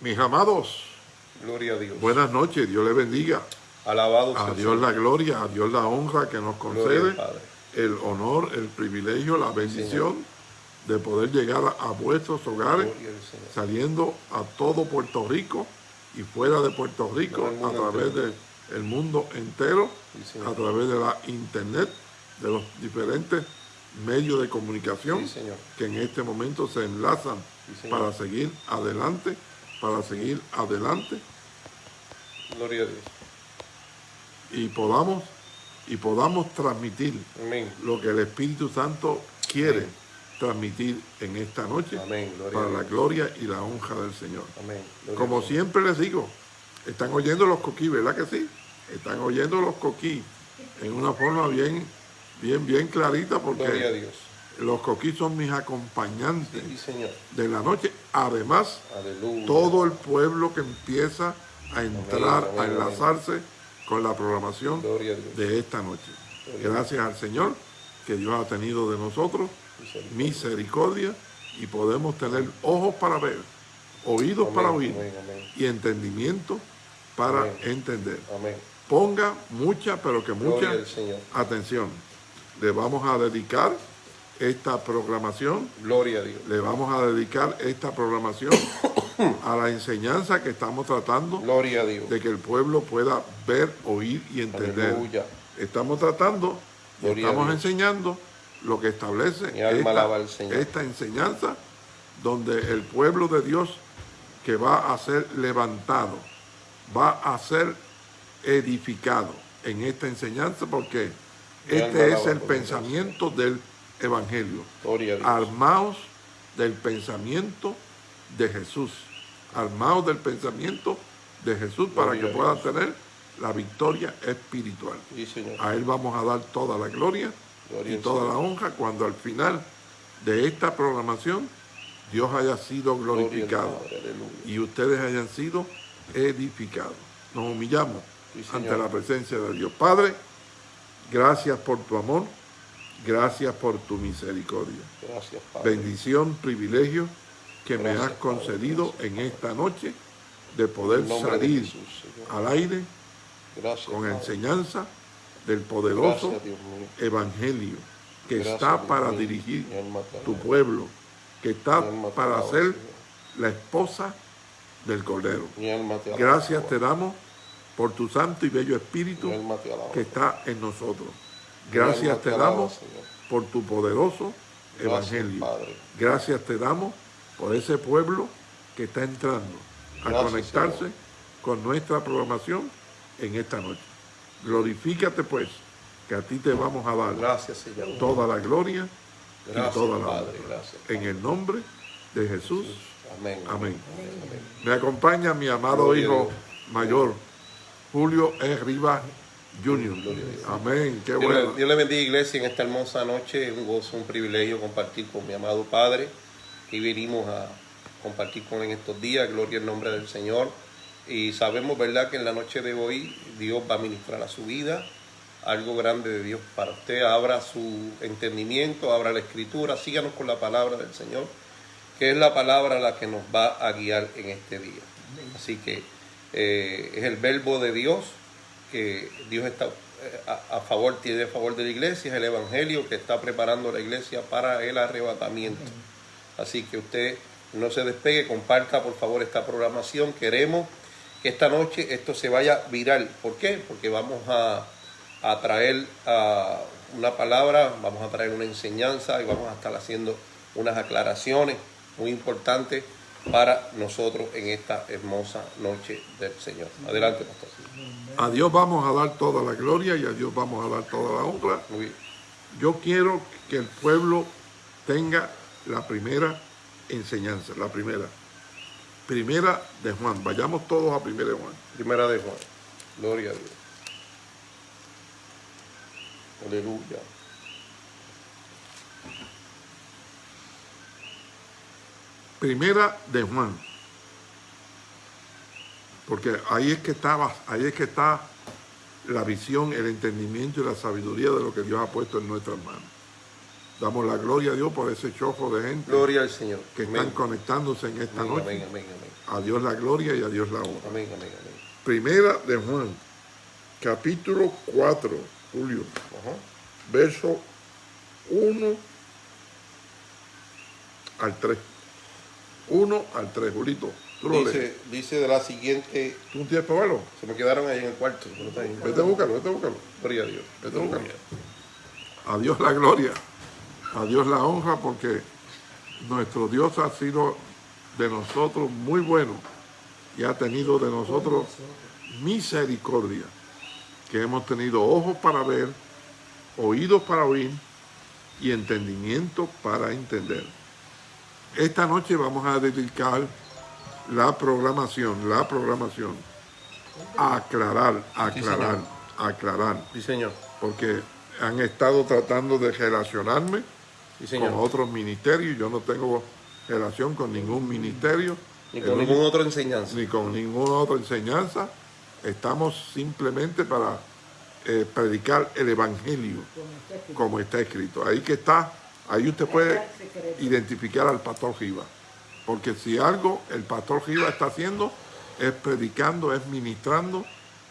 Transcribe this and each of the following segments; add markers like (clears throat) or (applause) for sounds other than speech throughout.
Mis amados, Gloria a Dios. buenas noches, Dios les bendiga. Alabado sea A Dios Señor. la gloria, a Dios la honra que nos concede, Padre. el honor, el privilegio, la bendición de poder llegar a, vuestros hogares, saliendo a todo Puerto Rico y fuera de Puerto Rico, a través del mundo entero, Sí, a través de la internet, de los diferentes medios de comunicación Sí, que en este momento se enlazan Sí, para seguir adelante, para seguir adelante Gloria a Dios. y podamos y podamos transmitir Amén. lo que el Espíritu Santo quiere Amén. transmitir en esta noche Amén. Para la gloria y la honra del Señor. Como siempre les digo, están oyendo los coquí, ¿verdad que sí? Están oyendo los coquí en una forma bien, bien, bien clarita Gloria a porque Dios. Los coquí son mis acompañantes Sí, Señor. de la noche. Además, Aleluya. todo el pueblo que empieza a entrar, amén, a amén. enlazarse con la programación de esta noche. Gracias al Señor que Dios ha tenido de nosotros Misericordia. misericordia y podemos tener ojos para ver, oídos para oír y entendimiento para entender. Ponga mucha, pero que mucha atención. Le vamos a dedicar esta programación, Gloria a Dios. le vamos a dedicar esta programación a la enseñanza que estamos tratando Gloria a Dios. de que el pueblo pueda ver, oír y entender. Aleluya. Estamos tratando estamos enseñando lo que establece esta enseñanza donde el pueblo de Dios que va a ser levantado, va a ser edificado en esta enseñanza porque este es el pensamiento del Evangelio. Armaos del pensamiento de Jesús. Armaos del pensamiento de Jesús para Gloria que puedan tener la victoria espiritual. Sí, Señor. A Él vamos a dar toda la gloria Gloria y toda la honra cuando al final de esta programación Dios haya sido glorificado y ustedes hayan sido edificados. Nos humillamos Sí, ante la presencia de Dios. Padre, gracias por tu amor, gracias por tu misericordia. Gracias, Padre. Bendición, privilegio que me has Padre, concedido en esta noche de poder de salir Jesús, al aire Gracias, con Padre. enseñanza del poderoso Gracias, evangelio que está para mío. dirigir tu pueblo, que está para ser Señor. la esposa del Cordero. Gracias te damos por tu santo y bello espíritu que está en nosotros. Gracias te damos por tu poderoso evangelio. Gracias te damos por ese pueblo que está entrando a conectarse con nuestra programación en esta noche. Glorifícate pues, que a ti te vamos a dar Gracias, Señor. toda la gloria y toda la Padre. honra. Gracias. En el nombre de Jesús. Amén. Amén. Me acompaña mi amado hijo mayor, Julio E. Rivas Dios. Amén. Qué Dios, bueno. le, Dios le bendiga, iglesia, en esta hermosa noche. Un gozo, un privilegio compartir con mi amado Padre. Y venimos a compartir con él en estos días. Gloria al nombre del Señor. Y sabemos, ¿verdad?, que en la noche de hoy Dios va a ministrar a su vida. Algo grande de Dios para usted. Abra su entendimiento, abra la escritura. Síganos con la palabra del Señor, que es la palabra la que nos va a guiar en este día. Así que eh, es el verbo de Dios que Dios está eh, a, a favor, tiene a favor de la iglesia, es el evangelio que está preparando la iglesia para el arrebatamiento. Así que usted no se despegue, comparta por favor esta programación. Queremos que esta noche esto se vaya viral. ¿Por qué? Porque vamos a, a traer una palabra, vamos a traer una enseñanza y vamos a estar haciendo unas aclaraciones muy importantes para nosotros en esta hermosa noche del Señor. Adelante, pastor. A Dios vamos a dar toda la gloria y a Dios vamos a dar toda la honra. Yo quiero que el pueblo tenga la primera enseñanza, la primera. Primera de Juan. Vayamos todos a primera de Juan. Primera de Juan. Gloria a Dios. Aleluya. Primera de Juan. Porque ahí es que estaba, ahí es que está la visión, el entendimiento y la sabiduría de lo que Dios ha puesto en nuestras manos. Damos la gloria a Dios por ese chojo de gente Gloria al Señor. que Amén. están conectándose en esta Amén, noche. amén, amén, amén. A Dios la gloria y a Dios la honra. Amén, amén, amén. Primera de Juan, capítulo 4, Julio, Ajá. verso 1 al 3. 1 al 3, Julito. Tú lo lees. Dice, dice de la siguiente, ¿Tú no tienes para verlo? se me quedaron ahí en el cuarto. no está ahí. Vete a buscarlo, vete a buscarlo. Gloria a Dios. Vete a buscarlo. A Dios la gloria, a Dios la honra, porque nuestro Dios ha sido de nosotros muy bueno y ha tenido de nosotros misericordia, que hemos tenido ojos para ver, oídos para oír y entendimiento para entender. Esta noche vamos a dedicar la programación, la programación, aclarar, aclarar, aclarar, Sí, señor. porque han estado tratando de relacionarme Sí, señor. con otros ministerios. Yo no tengo relación con ningún ministerio, Ni con ninguna otra enseñanza. ni con ninguna otra enseñanza. Estamos simplemente para eh, predicar el Evangelio como está escrito. Ahí que está, ahí usted puede identificar al pastor Giva. Porque si algo el pastor Giva está haciendo es predicando, es ministrando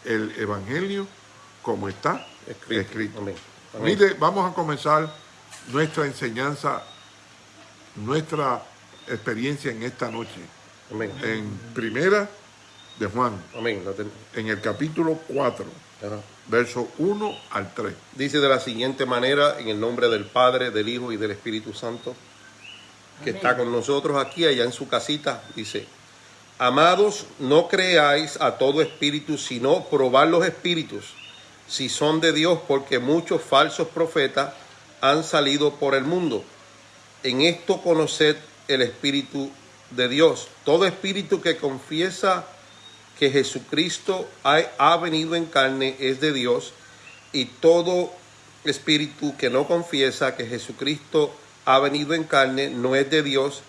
el Evangelio como está Escrito. escrito. Amén. Amén. Mire, vamos a comenzar nuestra enseñanza, nuestra experiencia en esta noche. Amén. En primera de Juan, Amén. En el capítulo 4, Ajá. verso 1 al 3. Dice de la siguiente manera, en el nombre del Padre, del Hijo y del Espíritu Santo, que está con nosotros aquí, allá en su casita, dice, Amados, no creáis a todo espíritu, sino probad los espíritus, si son de Dios, porque muchos falsos profetas han salido por el mundo. En esto conoced el Espíritu de Dios. Todo espíritu que confiesa que Jesucristo ha, ha venido en carne es de Dios y todo espíritu que no confiesa que Jesucristo ha venido en carne no es de Dios.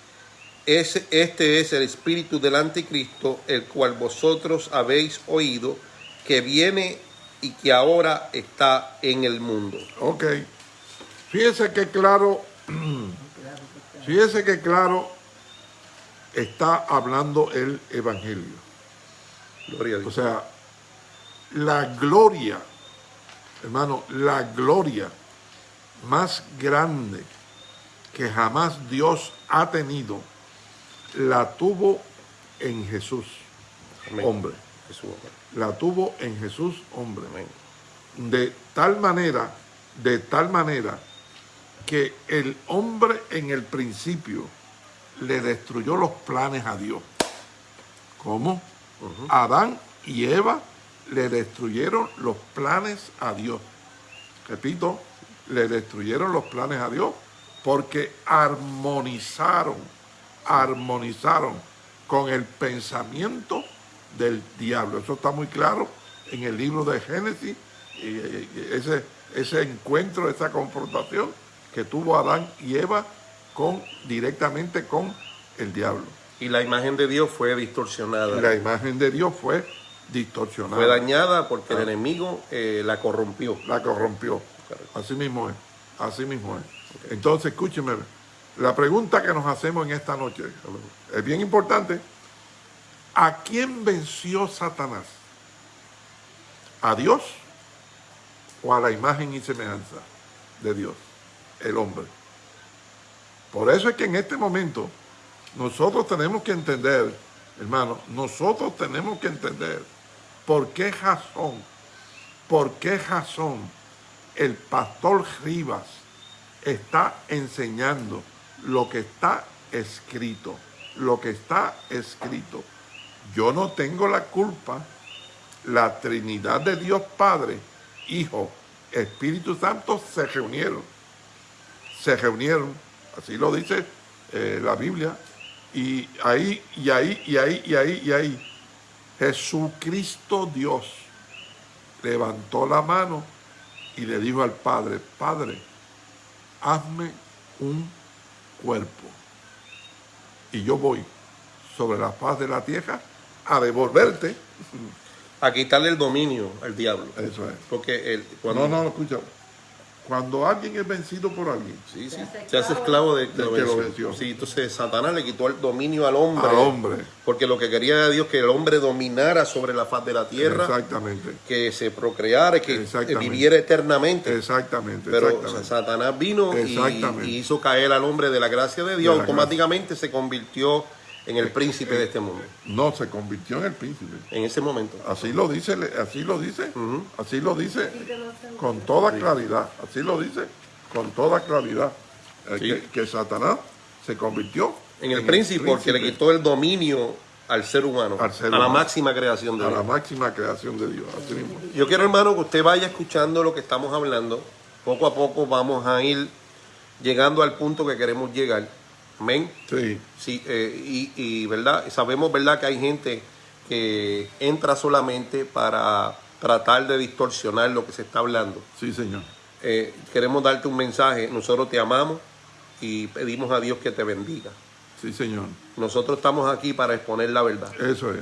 Es- este es el espíritu del anticristo, el cual vosotros habéis oído, que viene y que ahora está en el mundo. Ok. Fíjese que claro, (clears throat) fíjese que claro está hablando el Evangelio. Gloria a O Dios. sea, la gloria, hermano, la gloria más grande que jamás Dios ha tenido, la tuvo en Jesús, Amén. hombre. Jesús. La tuvo en Jesús, hombre. Amén. De tal manera, de tal manera, que el hombre en el principio le destruyó los planes a Dios. ¿Cómo? Adán y Eva le destruyeron los planes a Dios. Repito, le destruyeron los planes a Dios porque armonizaron, armonizaron con el pensamiento del diablo. Eso está muy claro en el libro de Génesis, y, y, y ese, ese encuentro, esa confrontación que tuvo Adán y Eva con, directamente con el diablo. Y la imagen de Dios fue distorsionada. La imagen de Dios fue distorsionada. fue dañada porque el enemigo eh, la corrompió. la corrompió. Así mismo es. Así mismo es. Entonces, escúcheme. La pregunta que nos hacemos en esta noche es bien importante. ¿A quién venció Satanás? ¿A Dios o a la imagen y semejanza de Dios? El hombre. Por eso es que en este momento nosotros tenemos que entender, hermano, nosotros tenemos que entender por qué razón, por qué razón el pastor Rivas está enseñando lo que está escrito, lo que está escrito. Yo no tengo la culpa, la Trinidad de Dios Padre, Hijo, Espíritu Santo se reunieron, se reunieron, así lo dice eh, la Biblia, y ahí, y ahí, y ahí, y ahí, y ahí, Jesucristo Dios levantó la mano y le dijo al Padre, Padre, hazme un cuerpo. Y yo voy sobre la faz de la tierra a devolverte. A quitarle el dominio al diablo. Eso es. Porque el, cuando, No, no, escucha. Cuando alguien es vencido por alguien, Sí, sí. Se hace esclavo de, Del que lo venció. Sí, entonces Satanás le quitó el dominio al hombre. al hombre. Porque lo que quería era Dios que el hombre dominara sobre la faz de la tierra, Exactamente. que se procreara, que Exactamente. viviera eternamente. Exactamente. Pero exactamente. Satanás vino y, hizo caer al hombre de la gracia de Dios, De automáticamente se convirtió en el príncipe de este mundo. No, se convirtió en el príncipe. En ese momento. Así lo dice, así lo dice, así lo dice con toda claridad, así lo dice con toda claridad, eh, Sí. que, que Satanás se convirtió En el príncipe, porque le quitó el dominio al ser humano, Al ser a la humano. máxima creación de a Dios. la máxima creación de Dios. Así mismo. Yo quiero, hermano, que usted vaya escuchando lo que estamos hablando. Poco a poco vamos a ir llegando al punto que queremos llegar. Amén. Sí, Sí, eh, y, y, verdad, sabemos verdad que hay gente que entra solamente para tratar de distorsionar lo que se está hablando. sí, señor. Eh, queremos darte un mensaje. Nosotros te amamos y pedimos a Dios que te bendiga. Sí, señor. Nosotros estamos aquí para exponer la verdad. Eso es.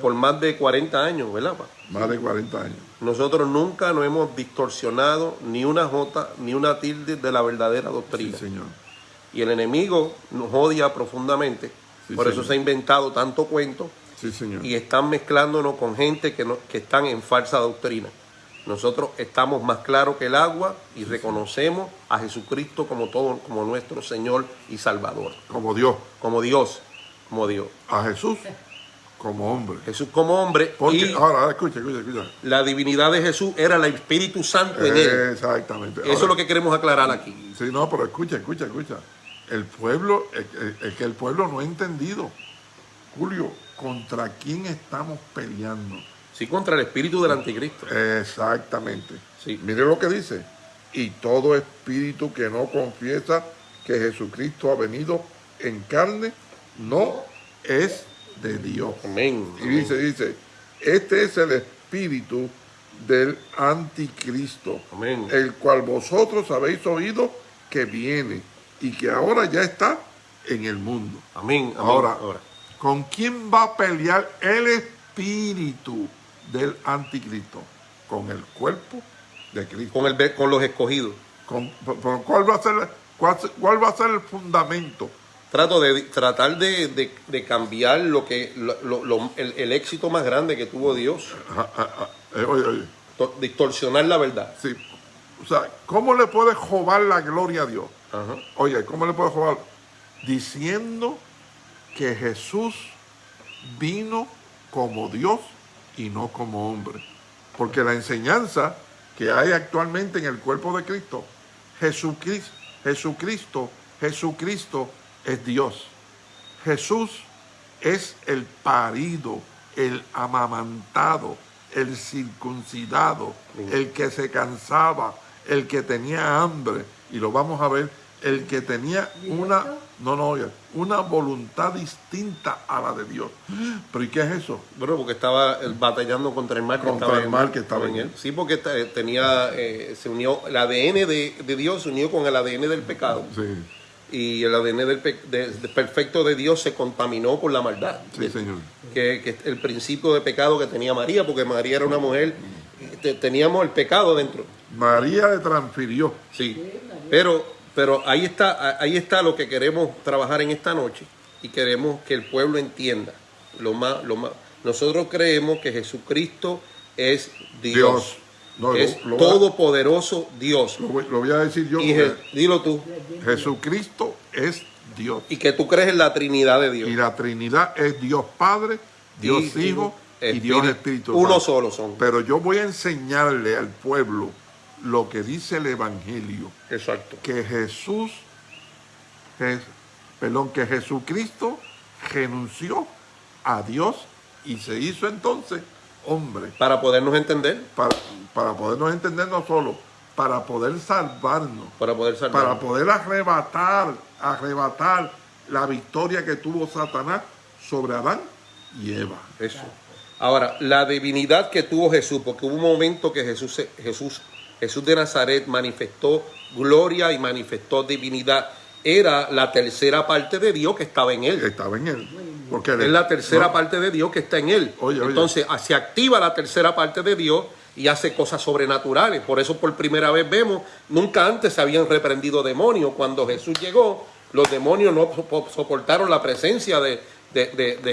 Por más de 40 años, ¿verdad? pa? Más de 40 años. Nosotros nunca nos hemos distorsionado ni una jota ni una tilde de la verdadera Sí, doctrina. señor. Y el enemigo nos odia profundamente. Sí, Por eso se ha inventado tanto cuento Sí, señor. y están mezclándonos con gente que, no, que están en falsa doctrina. Nosotros estamos más claros que el agua y reconocemos a Jesucristo como todo, como nuestro Señor y Salvador, Como Dios. como Dios, como Dios. A Jesús como hombre. Jesús como hombre Porque, y ahora, ahora, escucha, escucha, escucha. la divinidad de Jesús era el Espíritu Santo en él. Exactamente. Eso es lo que queremos aclarar aquí. Sí, no, pero escucha, escucha, escucha. El pueblo, es, que el pueblo no ha entendido. Julio, ¿contra quién estamos peleando? Sí, contra el espíritu del anticristo. Exactamente. Sí. Mire lo que dice. Y todo espíritu que no confiesa que Jesucristo ha venido en carne, no es de Dios. Amén. Y dice, dice, este es el espíritu del anticristo, Amén. el cual vosotros habéis oído que viene y que ahora ya está en el mundo. Amén. amén. Ahora, ¿con quién va a pelear el espíritu del anticristo? Con el cuerpo de Cristo. Con, el, con los escogidos. Con- ¿cuál, va a ser, cuál, cuál va a ser el fundamento? Trato de tratar de, de- de cambiar lo que lo- lo- lo- el, el éxito más grande que tuvo Dios. Eh, oye, oye, To- Distorsionar la verdad. sí. O sea, ¿cómo le puede jobar la gloria a Dios? Ajá. Oye, ¿cómo le puede jobar? Diciendo que Jesús vino como Dios y no como hombre. Porque la enseñanza que hay actualmente en el cuerpo de Cristo, Jesucristo, Jesucristo, Jesucristo es Dios. Jesús es el parido, el amamantado, el circuncidado, el que se cansaba, el que tenía hambre, y lo vamos a ver, el que tenía una, no, no, una voluntad distinta a la de Dios. ¿Pero y qué es eso? Bueno, porque estaba eh, batallando contra el mal que Contra estaba el mal que estaba en él. Sí, porque tenía, eh, se unió, el ADN de, de Dios se unió con el ADN del pecado. Sí, Y el ADN del pe- de- de perfecto de Dios se contaminó por la maldad. sí, señor. que, que el principio de pecado que tenía María, porque María era una mujer, te- teníamos el pecado dentro. María le transfirió. Sí. Pero, pero ahí está, ahí está lo que queremos trabajar en esta noche y queremos que el pueblo entienda. Lo más, lo más. Nosotros creemos que Jesucristo es Dios. Dios. No, lo- es lo- todopoderoso Dios. Lo voy, lo voy a decir yo. Y Je- dilo tú. Jesucristo es Dios. Y que tú crees en la Trinidad de Dios. Y la Trinidad es Dios Padre, Dios Y- Hijo y Espíritu- Dios Espíritu Uno solo son. Pero yo voy a enseñarle al pueblo lo que dice el Evangelio, Exacto. que Jesús, Je- perdón, que Jesucristo renunció a Dios y se hizo entonces hombre Para podernos entender, para, para podernos entender no solo, para poder salvarnos, para poder salvar. para poder arrebatar, arrebatar la victoria que tuvo Satanás sobre Adán y Eva. Eso. Ahora, la divinidad que tuvo Jesús, porque hubo un momento que Jesús, Jesús, Jesús de Nazaret manifestó gloria y manifestó divinidad. Era la tercera parte de Dios que estaba en él. Estaba en él. Porque Es la tercera no, parte de Dios que está en él. Oye, oye. Entonces, ah, se activa la tercera parte de Dios y hace cosas sobrenaturales. Por eso por primera vez vemos, nunca antes se habían reprendido demonios. Cuando Jesús llegó, los demonios no soportaron la presencia de,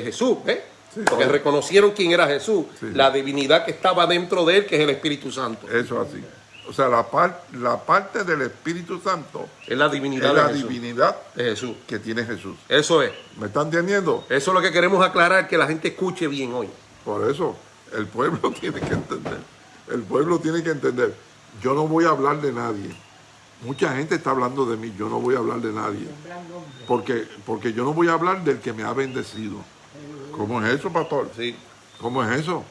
Jesús, porque reconocieron quién era Jesús, la divinidad que estaba dentro de él, que es el Espíritu Santo. Eso así. O sea, la, la parte del Espíritu Santo es la divinidad, la divinidad de Jesús. que tiene Jesús. Eso es. ¿Me están entendiendo? Eso es lo que queremos aclarar, que la gente escuche bien hoy. Por eso, el pueblo (laughs) tiene que entender. El pueblo tiene que entender. Yo no voy a hablar de nadie. Mucha gente está hablando de mí, yo no voy a hablar de nadie. Porque, porque yo no voy a hablar del que me ha bendecido. ¿Cómo es eso, pastor? Sí. ¿Cómo es eso?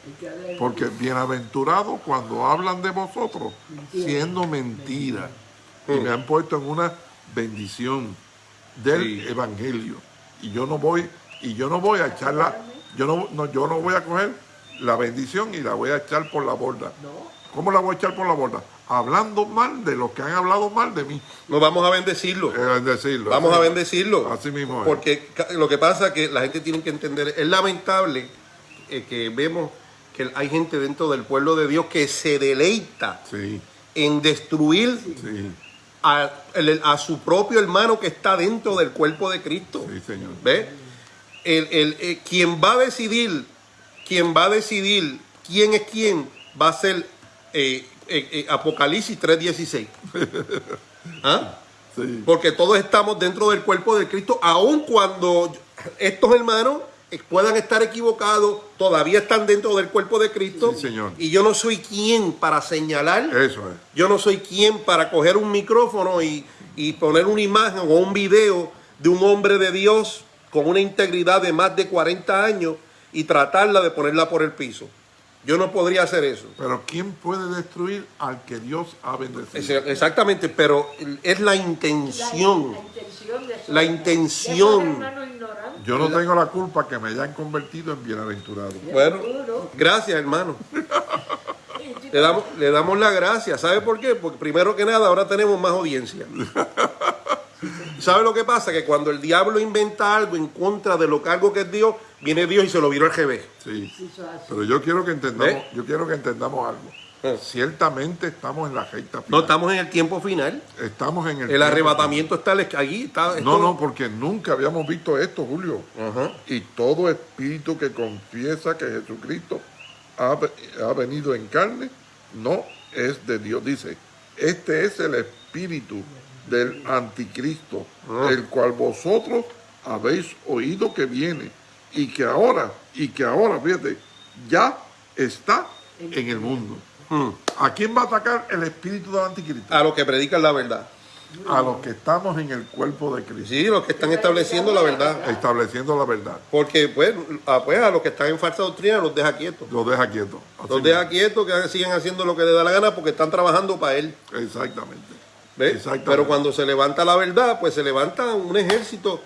Porque bienaventurado cuando hablan de vosotros, siendo mentira. Y me han puesto en una bendición del evangelio. Y yo no voy, y yo no voy a echarla, yo no, yo no voy a coger la bendición y la voy a echar por la borda. ¿Cómo la voy a echar por la borda? Hablando mal de los que han hablado mal de mí. No vamos a bendecirlo. Eh, bendecirlo vamos a bendecirlo. Así mismo Porque lo que pasa es que la gente tiene que entender, es lamentable eh, que vemos que hay gente dentro del pueblo de Dios que se deleita en destruir a, su propio hermano que está dentro del cuerpo de Cristo. ¿Ve? El, el, eh, quien va a decidir, quien va a decidir quién es quién, va a ser eh, Apocalipsis 3.16. (laughs) ¿Ah? Porque todos estamos dentro del cuerpo de Cristo, aun cuando estos hermanos puedan estar equivocados, todavía están dentro del cuerpo de Cristo. señor. Y yo no soy quien para señalar. Eso es. Yo no soy quien para coger un micrófono y, poner una imagen o un video de un hombre de Dios con una integridad de más de 40 años y tratarla de ponerla por el piso. Yo no podría hacer eso. Pero ¿quién puede destruir al que Dios ha bendecido? Exactamente, pero es la intención. La, intención. Yo no tengo la culpa que me hayan convertido en bienaventurado. Bueno, gracias hermano. (laughs) le, damos, le damos la gracia. ¿Sabe por qué? Porque primero que nada ahora tenemos más audiencia. (laughs) ¿Sabe lo que pasa? Que cuando el diablo inventa algo en contra de lo que algo que es Dios, viene Dios y se lo viró al GB. Sí. Pero yo quiero que entendamos, yo quiero que entendamos algo. Eh. Ciertamente estamos en la recta final. No estamos en el tiempo final. Estamos en el El arrebatamiento está allí. Está, no, no, porque nunca habíamos visto esto, Julio. Y todo espíritu que confiesa que Jesucristo ha, ha venido en carne, no es de Dios. Dice, este es el espíritu del anticristo, ah. el cual vosotros habéis oído que viene y que ahora, y que ahora, fíjate, ya está en el mundo. Hmm. ¿A quién va a atacar el espíritu del anticristo? A los que predican la verdad. A los que estamos en el cuerpo de Cristo. Sí, los que están estableciendo la verdad. Estableciendo la verdad. Porque pues a, pues, a los que están en falsa doctrina los deja quietos. Los deja quietos. los deja quietos, que sigan haciendo lo que les da la gana porque están trabajando para él. Exactamente. Pero cuando se levanta la verdad, pues se levanta un ejército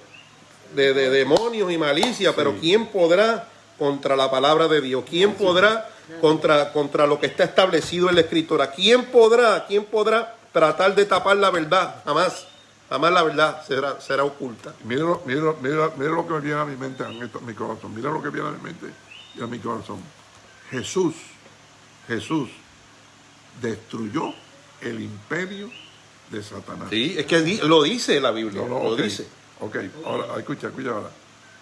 de, demonios y malicia. Pero ¿quién podrá contra la palabra de Dios? ¿Quién podrá contra, contra lo que está establecido en la escritura? ¿Quién podrá, quién podrá tratar de tapar la verdad? Jamás. Jamás la verdad será, será oculta. Mira, mira, mira, mira lo que me viene a mi mente, a mi corazón. Mira lo que viene a mi mente y a mi corazón. Jesús, Jesús destruyó el imperio de Satanás. Sí, es que lo dice la Biblia, lo dice. Ok, ahora, escucha, escucha ahora.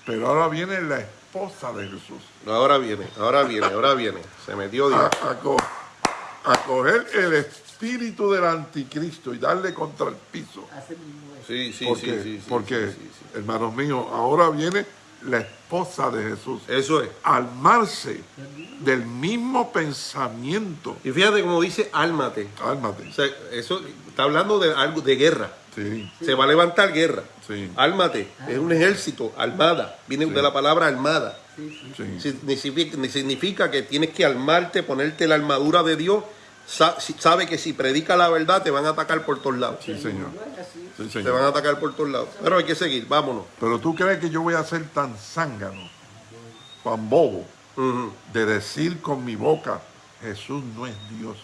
Pero ahora viene la esposa de Jesús. ahora viene, ahora viene, ahora viene. Se metió Dios. A, coger el espíritu del anticristo y darle contra el piso. Sí, sí, porque, sí, sí, Porque, hermanos míos, ahora viene la esposa de Jesús. Eso es. Almarse del mismo pensamiento. Y fíjate como dice, álmate. Álmate. eso está hablando de algo de guerra. Sí. Se va a levantar guerra. Sí. Álmate. Es un ejército, armada. Viene de la palabra armada. Significa, significa que tienes que armarte, ponerte la armadura de Dios sabe que si predica la verdad te van a atacar por todos lados. Sí, señor. Te van a atacar por todos lados. Pero hay que seguir, vámonos. Pero tú crees que yo voy a ser tan zángano, tan bobo, de decir con mi boca, Jesús no es Dios.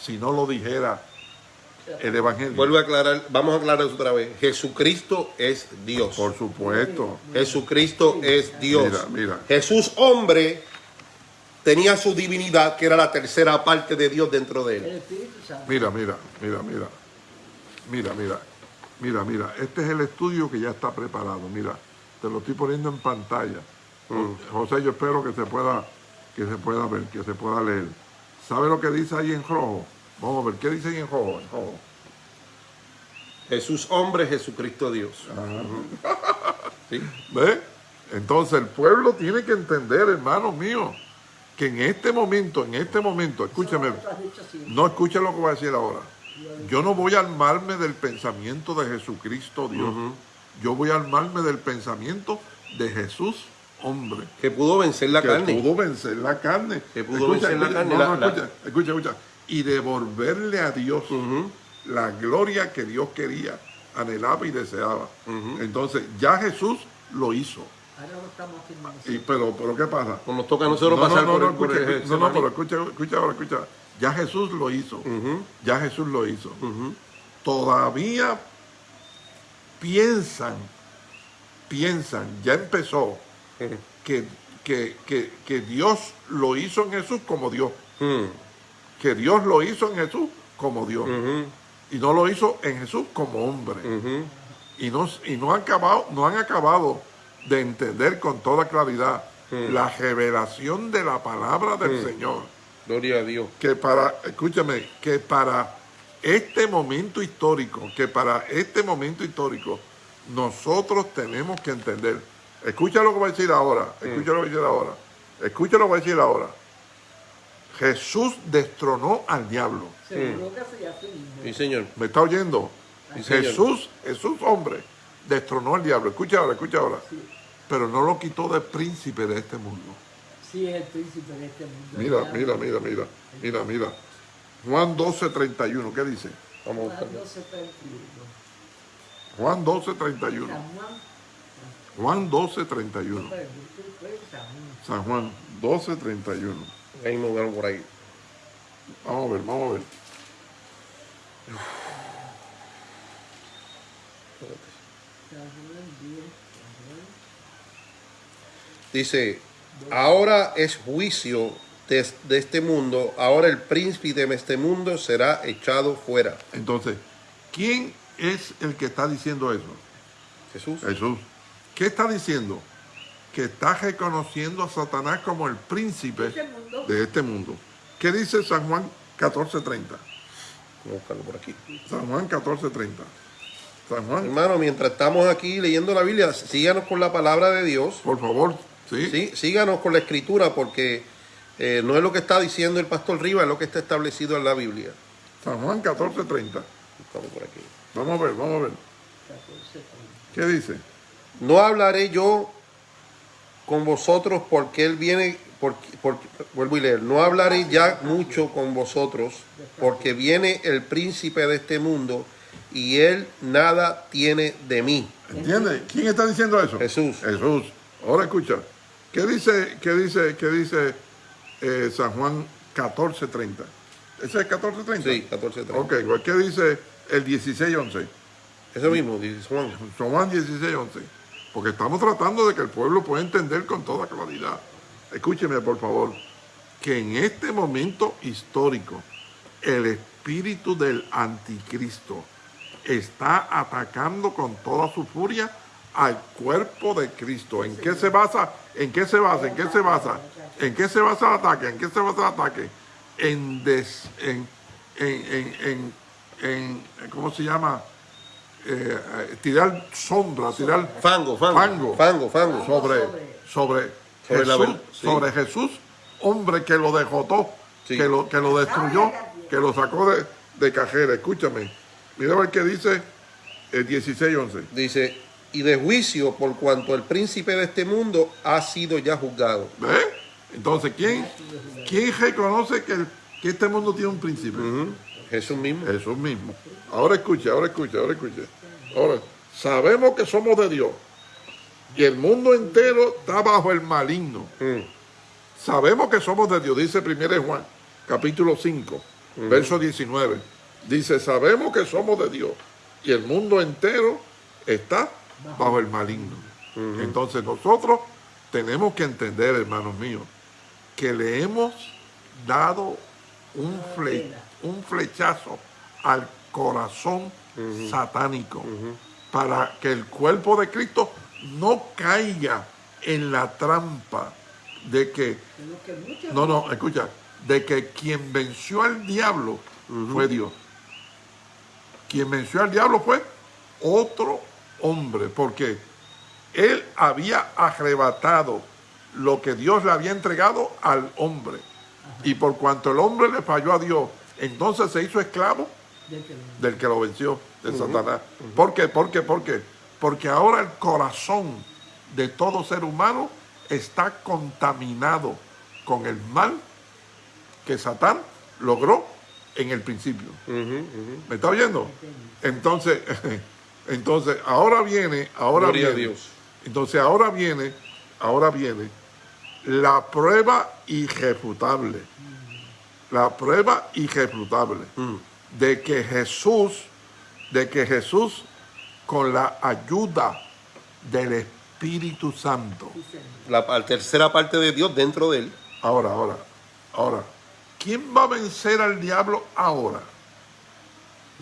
Si no lo dijera el Evangelio. Vuelvo a aclarar, vamos a aclarar eso otra vez. Jesucristo es Dios. Por supuesto. Jesucristo es Dios. Mira, mira. Jesús hombre tenía su divinidad, que era la tercera parte de Dios dentro de él. Mira, mira, mira, mira. Mira, mira. Mira, mira. Este es el estudio que ya está preparado. Mira, te lo estoy poniendo en pantalla. José, yo espero que se pueda, que se pueda ver, que se pueda leer. ¿Sabe lo que dice ahí en rojo? Vamos a ver, ¿qué dice ahí en rojo? En rojo. Jesús hombre, Jesucristo Dios. (laughs) ¿Sí? ¿Ve? Entonces el pueblo tiene que entender, hermanos míos, que en este momento, en este momento, escúcheme, no escuche lo que voy a decir ahora. Yo no voy a armarme del pensamiento de Jesucristo Dios. Yo voy a armarme del pensamiento de Jesús hombre. Que pudo vencer la que carne. pudo vencer la carne. Que pudo vencer la carne, no, la- no, la- escucha, escucha, escucha. Y devolverle a Dios la gloria que Dios quería, anhelaba y deseaba. Entonces, ya Jesús lo hizo. Ahora lo estamos haciendo Y, pero, pero ¿qué pasa? Pues nos toca a nosotros no, pasar no, no, por, no, el- por escucha, el escucha, no, no, pero escucha, escucha ahora, escucha. Ya Jesús lo hizo. Ya Jesús lo hizo. Todavía piensan, piensan, ya empezó, que, que, que, que Dios lo hizo en Jesús como Dios. Mm, Que Dios lo hizo en Jesús como Dios. Y no lo hizo en Jesús como hombre. y no, y no, han acabado, no han acabado de entender con toda claridad la revelación de la palabra del Señor. Gloria a Dios. Que para, escúchame, que para este momento histórico, que para este momento histórico, nosotros tenemos que entender. Escucha lo que voy a decir ahora, escucha lo que voy a decir ahora, escucha lo que voy a decir ahora. Jesús destronó al diablo. Seguro que mismo. Sí, señor. ¿Me está oyendo? Sí, señor. Jesús, Jesús hombre, destronó al diablo. Escucha ahora, escucha ahora. Pero no lo quitó de príncipe de este mundo. Sí, es el príncipe de este mundo. Mira, mira, mira, mira, mira, mira. Juan 12, 31, ¿qué dice? Vamos Juan buscarlo. 12, 31. Juan 12, 31. San Juan, Juan 12, 31. pero yo estoy San Juan. San Juan 12, 31. Ahí me vieron por ahí. Vamos a ver, vamos a ver. San Juan 10, San Juan. Dice, ahora es juicio de, de este mundo, ahora el príncipe de este mundo será echado fuera. Entonces, ¿quién es el que está diciendo eso? Jesús. Jesús. ¿Qué está diciendo? Que está reconociendo a Satanás como el príncipe Este de este mundo. ¿Qué dice San Juan 14:30? Vamos a buscarlo por aquí. San Juan 14:30. San Juan, Hermano, mientras estamos aquí leyendo la Biblia, síganos con la palabra de Dios. por favor, ¿sí? Sí, síganos con la escritura porque eh, no es lo que está diciendo el pastor Rivas, es lo que está establecido en la Biblia. San Juan 14:30. Buscamos por aquí. Vamos a ver, vamos a ver. 14, 30. ¿Qué dice? No hablaré yo con vosotros porque Él viene, porque, porque- vuelvo y leer, no hablaré ya mucho con vosotros porque viene el príncipe de este mundo y Él nada tiene de mí. ¿Entiendes? ¿Quién está diciendo eso? Jesús. Jesús. Ahora escucha. ¿Qué dice, qué dice, qué dice eh, San Juan 14:30? ¿Ese es 14:30? Sí, 14, Ok, pues, ¿qué dice el 16:11? Eso mismo, dice Juan. San Juan 16:11. Porque estamos tratando de que el pueblo pueda entender con toda claridad. Escúcheme, por favor, que en este momento histórico, el espíritu del anticristo está atacando con toda su furia al cuerpo de Cristo. ¿En qué se basa? ¿En qué se basa? ¿En qué se basa? ¿En qué se basa el ataque? ¿En qué se basa el ataque? En, des- en, en, en, en- ¿cómo se llama? Eh, eh, tirar sombra, tirar Fango, fango. Fango. Fango, fango. sobre, sobre, Sobre la Jesús, ver- sí. sobre Jesús, hombre que lo dejotó, Sí. que, lo, que lo destruyó, que lo sacó de, de cajera. Escúchame, mira a ver qué dice el 16-11. Dice, y de juicio por cuanto el príncipe de este mundo ha sido ya juzgado. ¿Ve? Entonces, ¿quién, ¿quién reconoce que, el- que este mundo tiene un príncipe? Jesús mismo. Jesús mismo. Ahora escuche, ahora escuche, ahora escuche. Ahora, sabemos que somos de Dios. Y el mundo entero está bajo el maligno. Mm. Sabemos que somos de Dios, dice 1 Juan, capítulo 5, verso 19. Dice, sabemos que somos de Dios. Y el mundo entero está bajo el maligno. Entonces nosotros tenemos que entender, hermanos míos, que le hemos dado un, fle- un flechazo al corazón satánico para que el cuerpo de Cristo no caiga en la trampa de que no, no, escucha, de que quien venció al diablo fue Dios. Quien venció al diablo fue otro hombre, porque él había arrebatado lo que Dios le había entregado al hombre. Y por cuanto el hombre le falló a Dios, entonces se hizo esclavo de que lo- del que lo venció, de Satanás. ¿Por qué? ¿Por qué? ¿Por qué? Porque ahora el corazón de todo ser humano está contaminado con el mal que Satán logró en el principio. ¿Me está oyendo? Entonces, (laughs) entonces ahora viene, ahora Gloria a viene, Dios. entonces ahora viene, ahora viene la prueba irrefutable, la prueba irrefutable Mm. de que Jesús, de que Jesús con la ayuda del Espíritu Santo, La, la tercera parte de Dios dentro de él. ahora, ahora, ahora, ¿quién va a vencer al diablo ahora?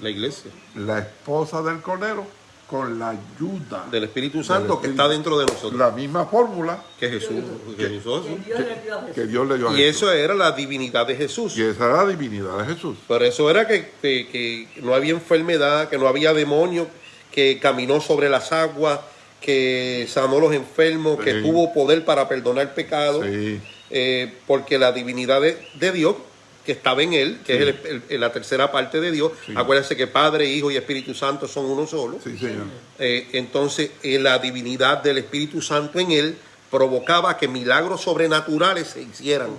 La iglesia. La esposa del Cordero con la ayuda Del Espíritu Santo que Espíritu. está dentro de nosotros. la misma fórmula Que Jesús. que Jesús. que Dios le dio a que. Dios le dio a Y eso era la divinidad de Jesús. Y esa era la divinidad de Jesús. Por eso era que, que- que no había enfermedad, que no había demonio, que caminó sobre las aguas, que sanó los enfermos, que tuvo poder para perdonar pecados, Sí, eh, porque la divinidad de, de Dios que estaba en él, que Sí. es el- el- la tercera parte de Dios, Sí. acuérdense que Padre, Hijo y Espíritu Santo son uno solo. sí, señor. Eh, entonces eh, la divinidad del Espíritu Santo en él provocaba que milagros sobrenaturales se hicieran.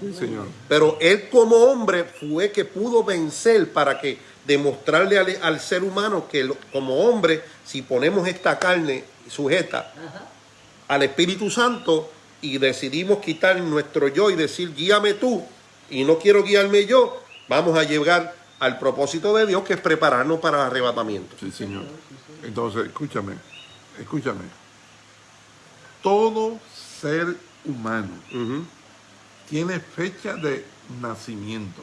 Sí, señor. Pero él como hombre fue que pudo vencer para que demostrarle al, al ser humano que lo- como hombre, si ponemos esta carne sujeta Ajá. al Espíritu Santo y decidimos quitar nuestro yo y decir guíame tú y no quiero guiarme yo, vamos a llegar al propósito de Dios que es prepararnos para el arrebatamiento. Sí, señor. Entonces, escúchame, escúchame. Todo ser humano tiene fecha de nacimiento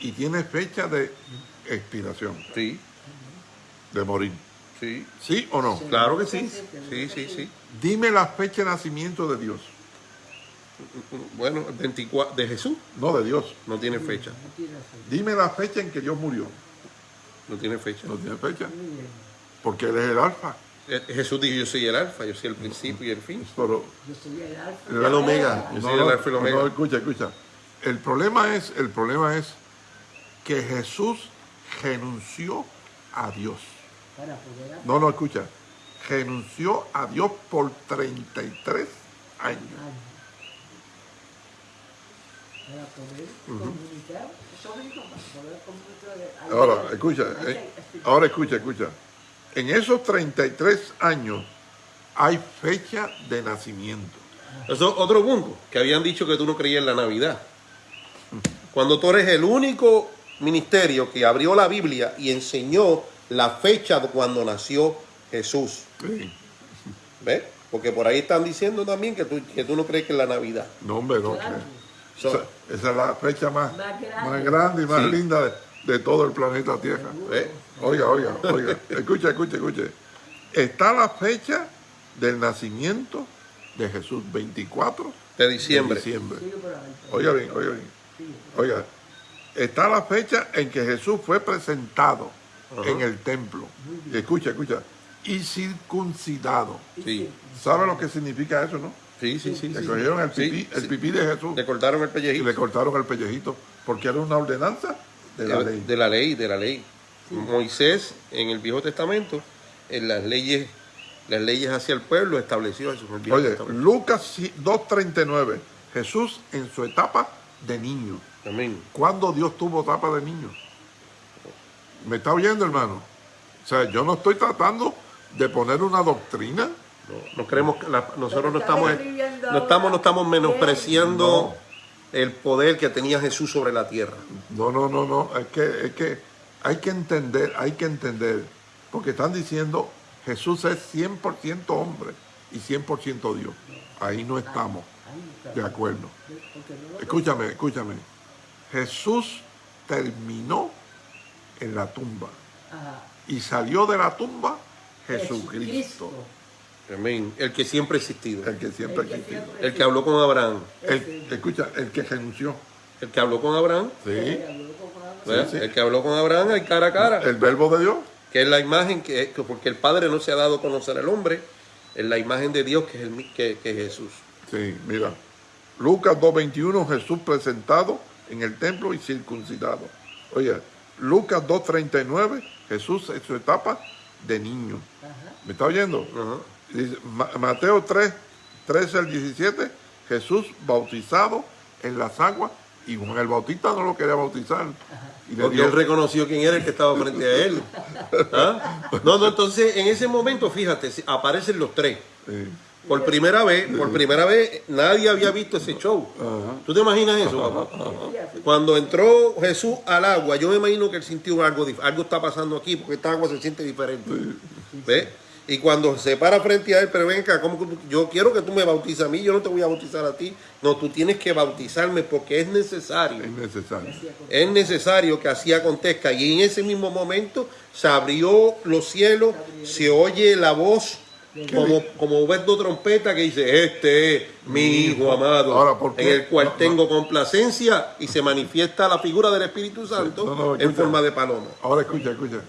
y tiene fecha de expiración, Sí, de morir. sí, ¿Sí o no? claro que sí. Sí, sí, sí. Dime la fecha de nacimiento de Dios. Bueno, el 24 de Jesús No de Dios. no tiene fecha. Dime la fecha en que Dios murió. No tiene fecha. No tiene fecha. Porque Él es el alfa. Eh, Jesús dijo, yo soy el alfa, yo soy el principio y el fin. Pero Yo soy el alfa. el El omega. Yo No, soy no, el alfa y el omega. no, escucha, escucha. El problema es, el problema es que Jesús renunció a Dios. No, no, escucha. Renunció a Dios por 33 años. algo. Para poder comunicar. Eso mismo, para poder comunicar. algo. Ahora, escucha, eh, que- ahora escucha, escucha. En esos 33 años hay fecha de nacimiento. Eso es otro punto, que habían dicho que tú no creías en la Navidad. Cuando tú eres el único ministerio que abrió la Biblia y enseñó la fecha de cuando nació Jesús. Sí. ¿Ves? Porque por ahí están diciendo también que tú, que tú no crees que es la Navidad. No, hombre, no. Claro. So- Esa, es la fecha más, Más grande. más grande y más Sí. linda de, de todo el planeta Tierra. ¿Ves? Oiga, oiga, oiga. (laughs) Escucha, escucha, escucha. Está la fecha del nacimiento de Jesús, 24 De diciembre. de diciembre. Oiga bien, oiga bien. Oiga, está la fecha en que Jesús fue presentado en el templo. Y escucha, escucha. Y circuncidado. Sí, ¿Sabe lo que significa eso, no? Sí, sí. sí, Le sí. cogieron el Sí, pipí, el pipí de Jesús Le cortaron el y pellejito. le cortaron el pellejito porque era una ordenanza de la ley. De la ley, de la ley. Moisés, en el Viejo Testamento, en las leyes, las leyes hacia el pueblo, estableció en el Viejo Oye, Testamento. Lucas 2.39, Jesús en su etapa de niño. Amén. ¿Cuándo Dios tuvo etapa de niño? ¿Me está oyendo, hermano? O sea, yo no estoy tratando de poner una doctrina. No, no creemos que la- nosotros no estamos, no estamos, no estamos menospreciando el poder que tenía Jesús sobre la tierra. No, no, no, no. Es que, es que hay que entender, hay que entender. Porque están diciendo Jesús es 100% hombre y 100% Dios. Ahí no estamos de acuerdo. Escúchame, escúchame. Jesús terminó en la tumba y salió de la tumba Jesucristo, Amén. El que siempre ha existido. el que siempre El existió. siempre- El que habló con Abraham. El, escucha, el que renunció. El que habló con Abraham. Sí, sí. El que habló con Abraham al cara a cara. el verbo de Dios. que es la imagen que, que- porque el Padre no se ha dado a conocer al hombre, es la imagen de Dios que es, el, que, que es Jesús. Sí, mira. Lucas 2.21, Jesús presentado en el templo y circuncidado. Oye, Lucas 2.39, Jesús en su etapa de niño. Ajá. ¿Me está oyendo? Ajá. Mateo 3, 13 al 17, Jesús bautizado en las aguas y Juan el Bautista no lo quería bautizar. Y le Porque dio- él reconoció quién era el que estaba frente a él. (laughs) ¿Ah? No, no, entonces en ese momento, fíjate, aparecen los tres. Sí. Por primera vez, por primera vez, nadie había visto ese show. ¿Tú te imaginas eso, papá? Cuando entró Jesús al agua, yo me imagino que él sintió algo, algo está pasando aquí, porque esta agua se siente diferente. ¿Ves? Y cuando se para frente a él, pero ven acá, ¿cómo yo quiero que tú me bautices a mí, yo no te voy a bautizar a ti. No, tú tienes que bautizarme porque es necesario. Es necesario. Es necesario que así acontezca. Y en ese mismo momento se abrió los cielos, se oye la voz como, como trompeta que dice, este es mi hijo amado, Ahora, ¿por qué? en el cual No, no. tengo complacencia y se manifiesta la figura del Espíritu Santo No, en forma de paloma. Ahora escucha, escucha.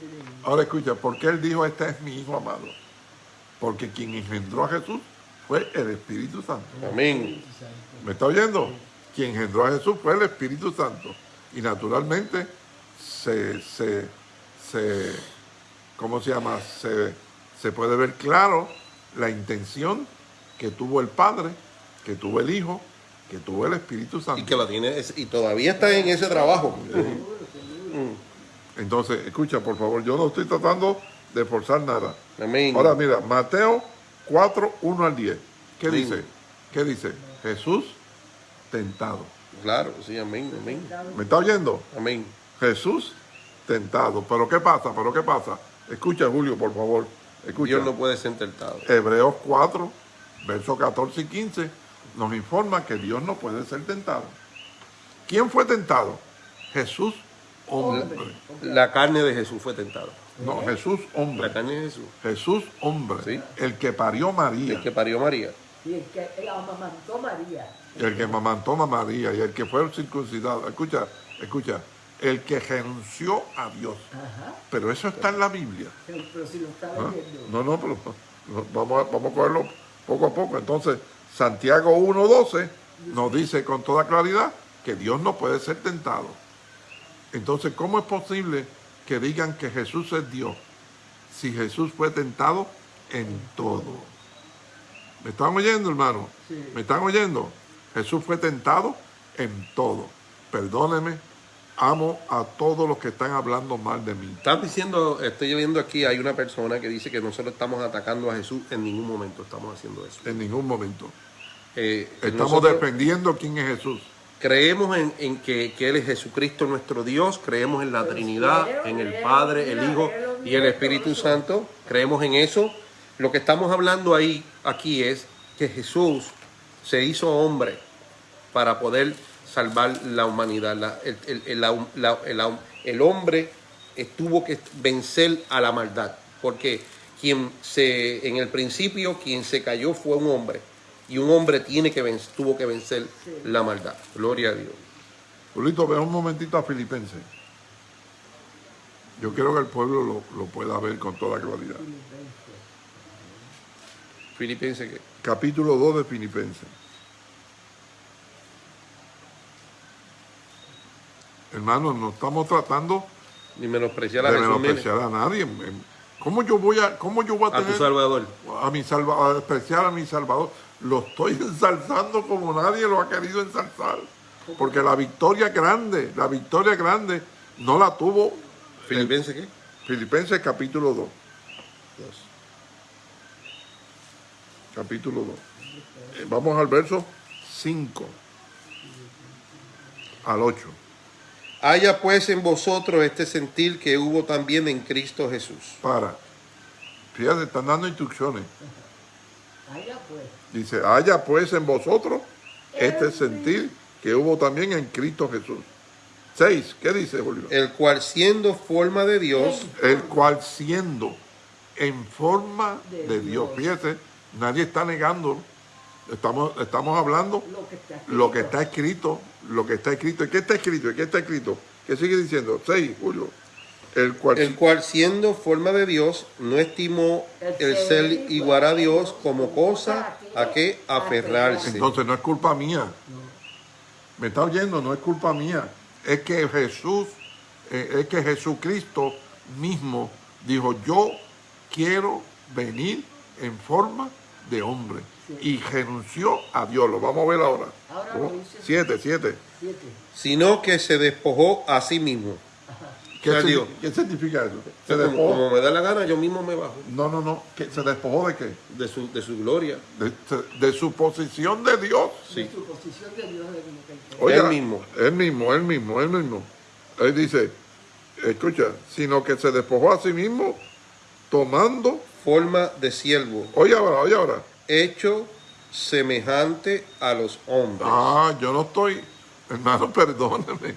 Ahora escucha, ¿por qué él dijo este es mi hijo amado? Porque quien engendró a Jesús fue el Espíritu Santo. Amén. ¿Me está oyendo? Quien engendró a Jesús fue el Espíritu Santo. Y naturalmente se, se, se ¿cómo se llama? Se, se puede ver claro la intención que tuvo el Padre, que tuvo el Hijo, que tuvo el Espíritu Santo. Y que la tiene, y todavía está en ese trabajo. Entonces, escucha, por favor, yo no estoy tratando de forzar nada. Amén. Ahora mira, Mateo 4, 1 al 10. ¿Qué Amén. dice? ¿Qué dice? Jesús tentado. Claro, sí, amén, amén. ¿Me está oyendo? Amén. Jesús tentado. ¿Pero qué pasa? ¿Pero qué pasa? Escucha, Julio, por favor. Escucha. Dios no puede ser tentado. Hebreos 4, versos 14 y 15, nos informa que Dios no puede ser tentado. ¿Quién fue tentado? Jesús, hombre. La carne de Jesús fue tentada. No, Jesús, La hombre. carne de Jesús. Jesús, hombre. Sí. El que parió María. El que parió María. Y el que él amamantó María. El que mamantó a María y el que fue circuncidado. Escucha, escucha. El que renunció a Dios. Ajá. Pero eso está en la Biblia. Pero, pero si lo está ¿ah? leyendo. No, no, pero no, vamos, a, vamos a cogerlo poco a poco. Entonces, Santiago 1.12 nos dice con toda claridad que Dios no puede ser tentado. Entonces, ¿cómo es posible que digan que Jesús es Dios si Jesús fue tentado en todo? ¿Me están oyendo, hermano? Sí. ¿Me están oyendo? Jesús fue tentado en todo. Perdóneme, amo a todos los que están hablando mal de mí. Estás diciendo, estoy viendo aquí, hay una persona que dice que nosotros estamos atacando a Jesús, en ningún momento estamos haciendo eso. En ningún momento. Eh, Estamos nosotros defendiendo quién es Jesús. Creemos en, en que, que Él es Jesucristo nuestro Dios, creemos en la Trinidad, en el Padre, el Hijo y el Espíritu Santo, creemos en eso. Lo que estamos hablando ahí, aquí es que Jesús se hizo hombre para poder salvar la humanidad. La- el, el- la- hombre tuvo que vencer a la maldad, porque quien se, en el principio, quien se cayó fue un hombre, y un hombre tiene que vencer, tuvo que vencer la maldad. Gloria a Dios. Julito, ve un momentito a Filipenses. Yo quiero que el pueblo lo, lo pueda ver con toda claridad. Filipenses que Capítulo 2 de Filipenses. Hermanos, no estamos tratando ni menospreciar a de menospreciar a nadie. ¿Cómo yo voy a, cómo yo voy a a tu tener Salvador. a mi salva, a despreciar a mi Salvador? Lo estoy ensalzando como nadie lo ha querido ensalzar. Porque la victoria grande, la victoria grande no la tuvo Filipenses qué? Filipenses capítulo 2. Capítulo 2. Eh, vamos al verso 5 al 8. Haya pues en vosotros este sentir que hubo también en Cristo Jesús. Para. Fíjate, están dando instrucciones. Allá pues. Dice, haya pues en vosotros este sentir que hubo también en Cristo Jesús. 6. ¿Qué dice Julio? El cual siendo forma de Dios, El cual siendo en forma de, De Dios. Dios. Fíjese, nadie está negando. Estamos, estamos hablando Lo que está lo que está escrito, lo que está escrito. ¿Y qué está escrito? ¿Y qué está escrito? ¿Qué sigue diciendo? 6, Julio. El cual el cual siendo forma de Dios, no estimó el ser igual a Dios como cosa a que aferrarse. Entonces no es culpa mía. ¿Me está oyendo? No es culpa mía. Es que Jesús, eh, es que Jesucristo mismo dijo, yo quiero venir en forma de hombre. Y renunció a Dios. Lo vamos a ver ahora. Siete, siete. Siete. Sino que se despojó a sí mismo. ¿Qué, digo, significa eso? Se Como, despojó. como me da la gana, yo mismo me bajo No, no, no. ¿Qué? ¿Se despojó de qué? de su, de su gloria. De, de su posición de Dios. Sí. De su posición de Dios Oiga, Él mismo. Él mismo, él mismo, él mismo. Él dice, escucha, sino que se despojó a sí mismo tomando, Forma de siervo, oye ahora, oye ahora. hecho semejante a los hombres. Ah, yo no estoy, hermano, (laughs) perdóneme.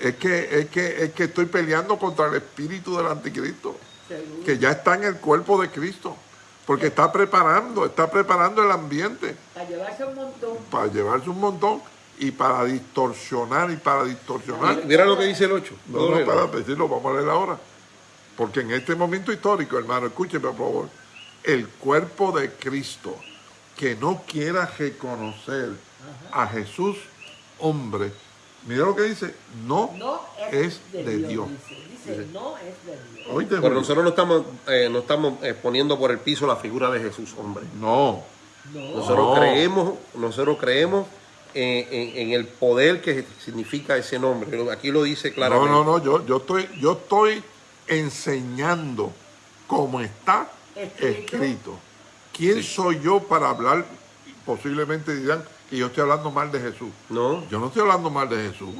Es que, es que, es que estoy peleando contra el espíritu del anticristo, Seguro. que ya está en el cuerpo de Cristo, porque está preparando, está preparando el ambiente Para llevarse un montón. para llevarse un montón y para distorsionar y para distorsionar. Mira lo que dice el 8. No, no, espérate, sí, lo vamos a leer ahora. Porque en este momento histórico, hermano, escúcheme por favor, el cuerpo de Cristo que no quiera reconocer a Jesús hombre, mira lo que dice, no, No es, es, de, Dios. Dice, Dice, no es de Dios. Oíste, Pero Julio. nosotros no estamos, eh, no estamos eh, poniendo por el piso la figura de Jesús, hombre. No, No. Nosotros No. creemos, nosotros creemos en, en- en el poder que significa ese nombre. Aquí lo dice no, claramente. no, no, yo, yo estoy, yo estoy enseñando cómo está Escrito. escrito. ¿Quién soy yo para hablar? Posiblemente dirán que yo estoy hablando mal de Jesús. No, Yo no estoy hablando mal de Jesús.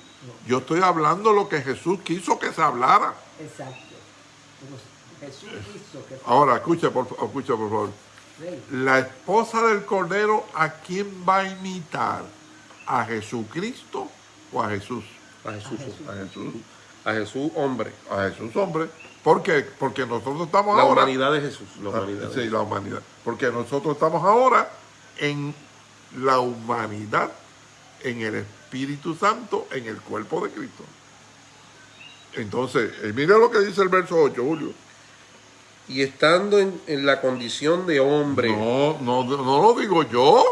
Yo estoy hablando lo que Jesús quiso que se hablara. Exacto. Jesús quiso que Ahora, escucha por, escucha, por favor. Rey. La esposa del Cordero, ¿a quién va a imitar? ¿A Jesucristo o a Jesús? a Jesús, A Jesús. a Jesús, hombre. A Jesús, hombre. ¿Por qué? Porque nosotros estamos La ahora... humanidad de Jesús. La Ah, humanidad. Sí, Jesús. la humanidad. Porque nosotros estamos ahora en la humanidad, en el Espíritu Santo, en el cuerpo de Cristo. Entonces, eh, mira lo que dice el verso 8, Julio. Y estando en, en la condición de hombre, No, no, no lo digo yo.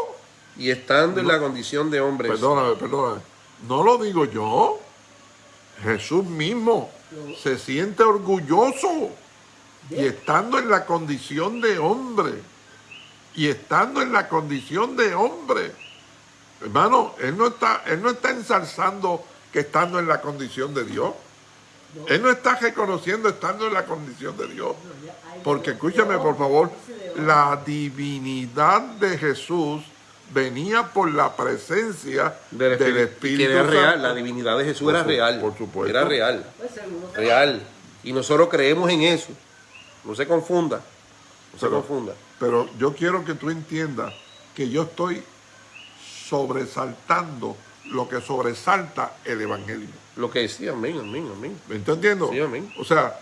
y estando en la condición de hombre, Perdóname, perdóname. No lo digo yo. Jesús mismo se siente orgulloso y estando en la condición de hombre, y estando en la condición de hombre, hermano, él no está, él no está ensalzando que estando en la condición de Dios. Él no está reconociendo estando en la condición de Dios. Porque escúchame, por favor, la divinidad de Jesús venía por la presencia del del, Espíritu, que era real, la divinidad de Jesús Por era su- real. por supuesto. Era real, Pues real. Y nosotros creemos en eso. No se confunda. No se Pero- confunda. Pero yo quiero que tú entiendas que yo estoy sobresaltando lo que sobresalta el Evangelio. Lo que decía, amén, amén, amén. ¿Me está entendiendo? Sí, amén. O sea,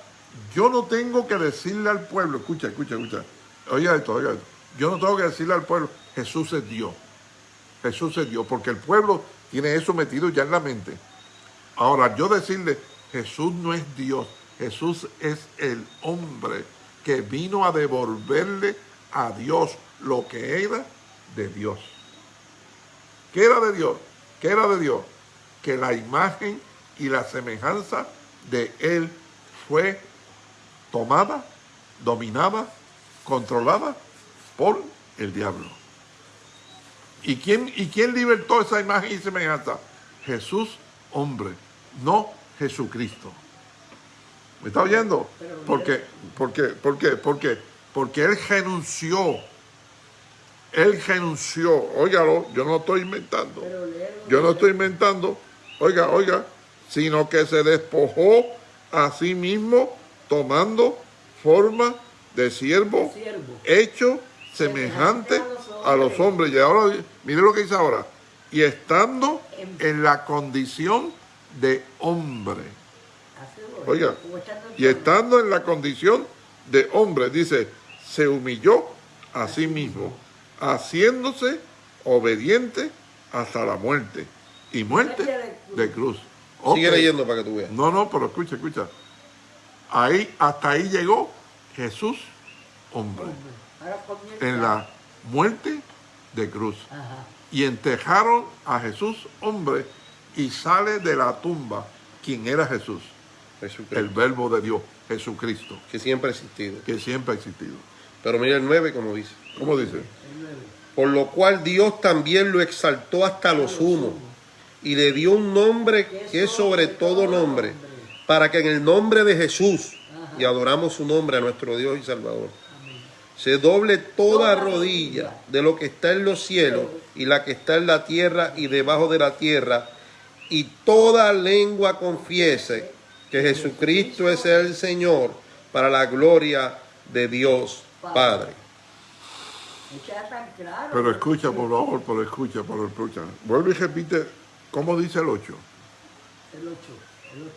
yo no tengo que decirle al pueblo, escucha, escucha, escucha. Oiga esto, oiga esto. Yo no tengo que decirle al pueblo, Jesús es Dios. Jesús es Dios, porque el pueblo tiene eso metido ya en la mente. Ahora, yo decirle, Jesús no es Dios, Jesús es el hombre que vino a devolverle a Dios lo que era de Dios. ¿Qué era de Dios? ¿Qué era de Dios? Que la imagen y la semejanza de Él fue tomada, dominada, controlada por el diablo. ¿Y quién, ¿Y quién libertó esa imagen y semejanza? Jesús, hombre, no Jesucristo. ¿Me está oyendo? Porque, porque, ¿Por qué? Porque, porque Él renunció. Él renunció. Óigalo, yo no estoy inventando. Yo no estoy inventando, oiga, oiga, sino que se despojó a sí mismo tomando forma de siervo, hecho semejante a los hombres. Y ahora, mire lo que dice ahora, y estando en la condición de hombre. Oiga, y estando en la condición de hombre, dice, se humilló a sí mismo, haciéndose obediente hasta la muerte. Y muerte de cruz. Sigue leyendo para que tú veas. No, no, pero escucha, escucha. Ahí, hasta ahí llegó Jesús, hombre, en la muerte de cruz. Ajá. Y entejaron a Jesús, hombre, y sale de la tumba quien era Jesús, Jesucristo. el verbo de Dios, Jesucristo, que siempre ha existido. que siempre ha existido. Pero mira el 9 como dice. ¿Cómo dice? Por lo cual Dios también lo exaltó hasta lo sumo y le dio un nombre que es sobre todo nombre, para que en el nombre de Jesús, y adoramos su nombre a nuestro Dios y Salvador, se doble toda rodilla de lo que está en los cielos y la que está en la tierra y debajo de la tierra, y toda lengua confiese que Jesucristo es el Señor para la gloria de Dios Padre. Está tan claro. Pero escucha, por favor, pero escucha, pero escucha. Vuelve y repite, ¿cómo dice el 8? El 8. El 8.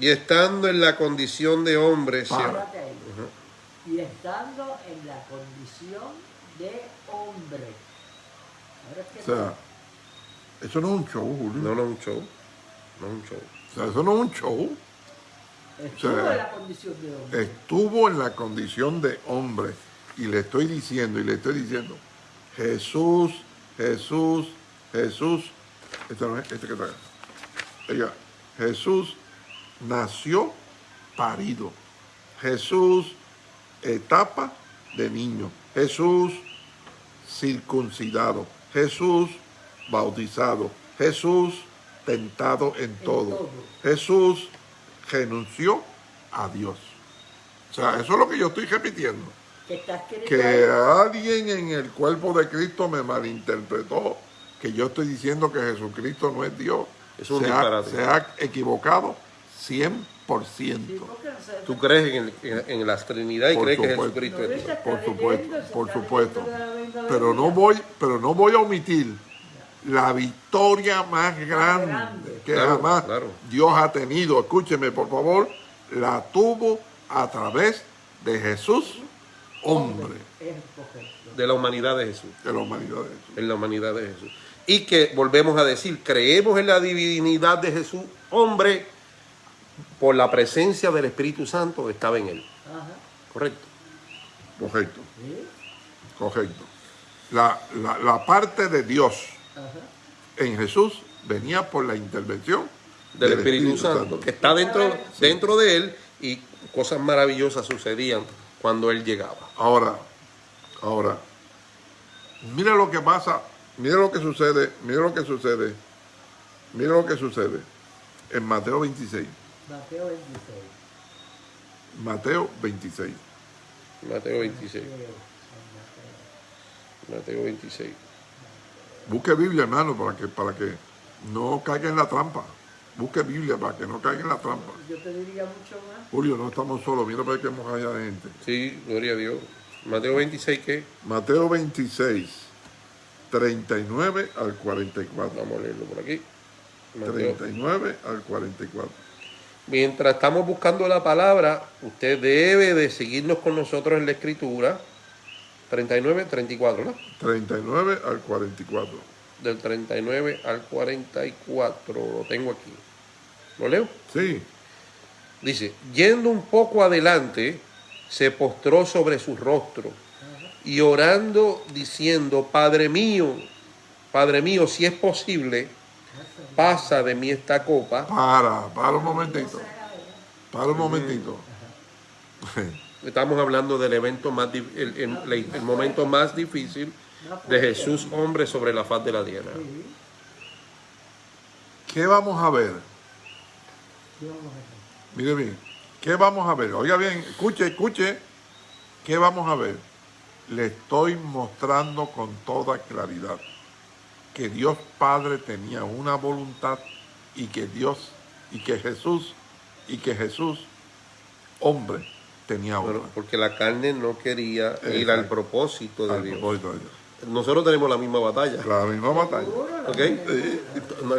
Y estando en la condición de hombre, se-. Y estando en la condición de hombre. Ahora es que O sea, eso no es un show, Julio. no, no es un show, no es un show. O sea, eso no es un show. Estuvo o sea, en la condición de hombre. Estuvo en la condición de hombre. Y le estoy diciendo, y le estoy diciendo, Jesús, Jesús, Jesús. Este no es, este que está acá. Oiga, Jesús nació parido. Jesús, etapa de niño. Jesús, circuncidado. Jesús, bautizado. Jesús, tentado en todo. todo. Jesús renunció a Dios. O sea, eso es lo que yo estoy repitiendo. que alguien en el cuerpo de Cristo me malinterpretó, que yo estoy diciendo que Jesucristo no es Dios. Es un se, ha, se ha equivocado 100%. Sí, porque no se- Tú crees en, el- en- en la Trinidad y Por crees que. Jesucristo No, es Dios. Por supuesto, por supuesto. Pero no voy, pero no voy a omitir la victoria más grande grande. que Claro, jamás claro. Dios ha tenido. Escúcheme, por favor, la tuvo a través de Jesús, hombre. De la humanidad de Jesús. de la humanidad de Jesús. En la humanidad de Jesús. Y que volvemos a decir, creemos en la divinidad de Jesús, hombre, por la presencia del Espíritu Santo que estaba en él. Ajá. Correcto. Correcto, Sí. correcto. La, la- la parte de Dios Ajá. en Jesús venía por la intervención Del Espíritu, Santo, que está dentro, dentro de él y cosas maravillosas sucedían cuando él llegaba. Ahora, ahora, mira lo que pasa, mira lo que sucede, mira lo que sucede, mira lo que sucede en Mateo 26. Mateo 26. Mateo 26. Mateo 26. Mateo, Mateo 26. Busque Biblia, hermano, para que, para que no caiga en la trampa. Busque Biblia para que no caiga en la trampa. Yo te diría mucho más. Julio, no estamos solos, mira para que hemos allá de gente. Sí, gloria a Dios. Mateo 26, ¿qué? Mateo 26, 39 al 44. Vamos a leerlo por aquí. Mateo. 39 al 44. Mientras estamos buscando la palabra, usted debe de seguirnos con nosotros en la escritura. 39, 34, ¿no? 39 al 44. Del 39 al 44, lo tengo aquí. ¿Lo leo? Sí, Dice, yendo un poco adelante, se postró sobre su rostro y orando diciendo, Padre mío, Padre mío, si es posible, pasa de mí esta copa. para, para un momentito. Para un momentito. (laughs) Estamos hablando del evento más, el, el- momento más difícil de Jesús, hombre, sobre la faz de la tierra. ¿Qué vamos a ver. Mire bien, ¿qué vamos a ver? Oiga bien, escuche, escuche. ¿Qué vamos a ver? Le estoy mostrando con toda claridad que Dios Padre tenía una voluntad y que Dios y que Jesús y que Jesús, hombre, tenía porque la carne no quería ir Exacto. al propósito de Al Dios. propósito de Dios. nosotros tenemos la misma batalla. La misma batalla. Seguro, lo ¿Ok? que-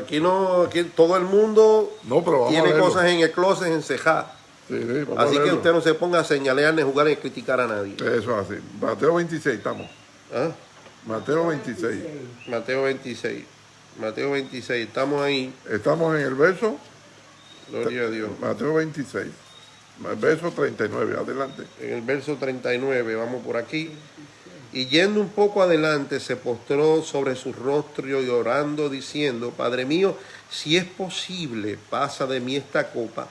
Aquí no, aquí todo el mundo No, pero tiene cosas en el closet encejadas. Sí, sí, a Así que usted no se ponga a señalear ni jugar ni criticar a nadie. Eso es así. Mateo 26, estamos. ¿Ah? Mateo 26. Mateo 26. Mateo 26. Estamos ahí. Estamos en el verso, Gloria a Dios. Mateo 26, el verso 39, adelante. En el verso 39, vamos por aquí. Y yendo un poco adelante, se postró sobre su rostro y orando, diciendo, Padre mío, si es posible, pasa de mí esta copa,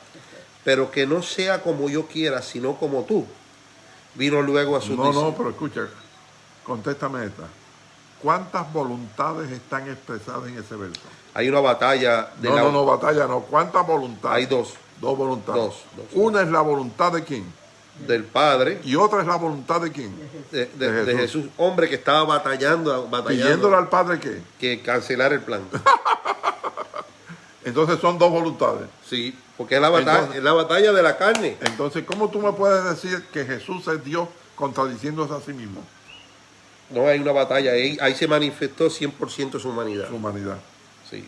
pero que no sea como yo quiera, sino como tú. Vino luego a sus No, no, pero escucha, contéstame esta. ¿Cuántas voluntades están expresadas en ese verso? Hay una batalla de No, la... no, no, batalla, no. ¿Cuántas voluntades? Hay dos. Dos voluntades. Dos, dos. Una es la voluntad de quién Del Padre, y otra es la voluntad de quién. de, de- De de Jesús. Jesús, hombre que estaba batallando, batallando Pidiéndole al Padre qué. que cancelar el plan. (laughs) Entonces son dos voluntades. Sí, porque es la, batalla, Entonces- es la batalla de la carne. Entonces, ¿cómo tú me puedes decir que Jesús es Dios contradiciéndose a sí mismo, No hay una batalla, ahí, ahí se manifestó 100% su humanidad. su humanidad? Sí.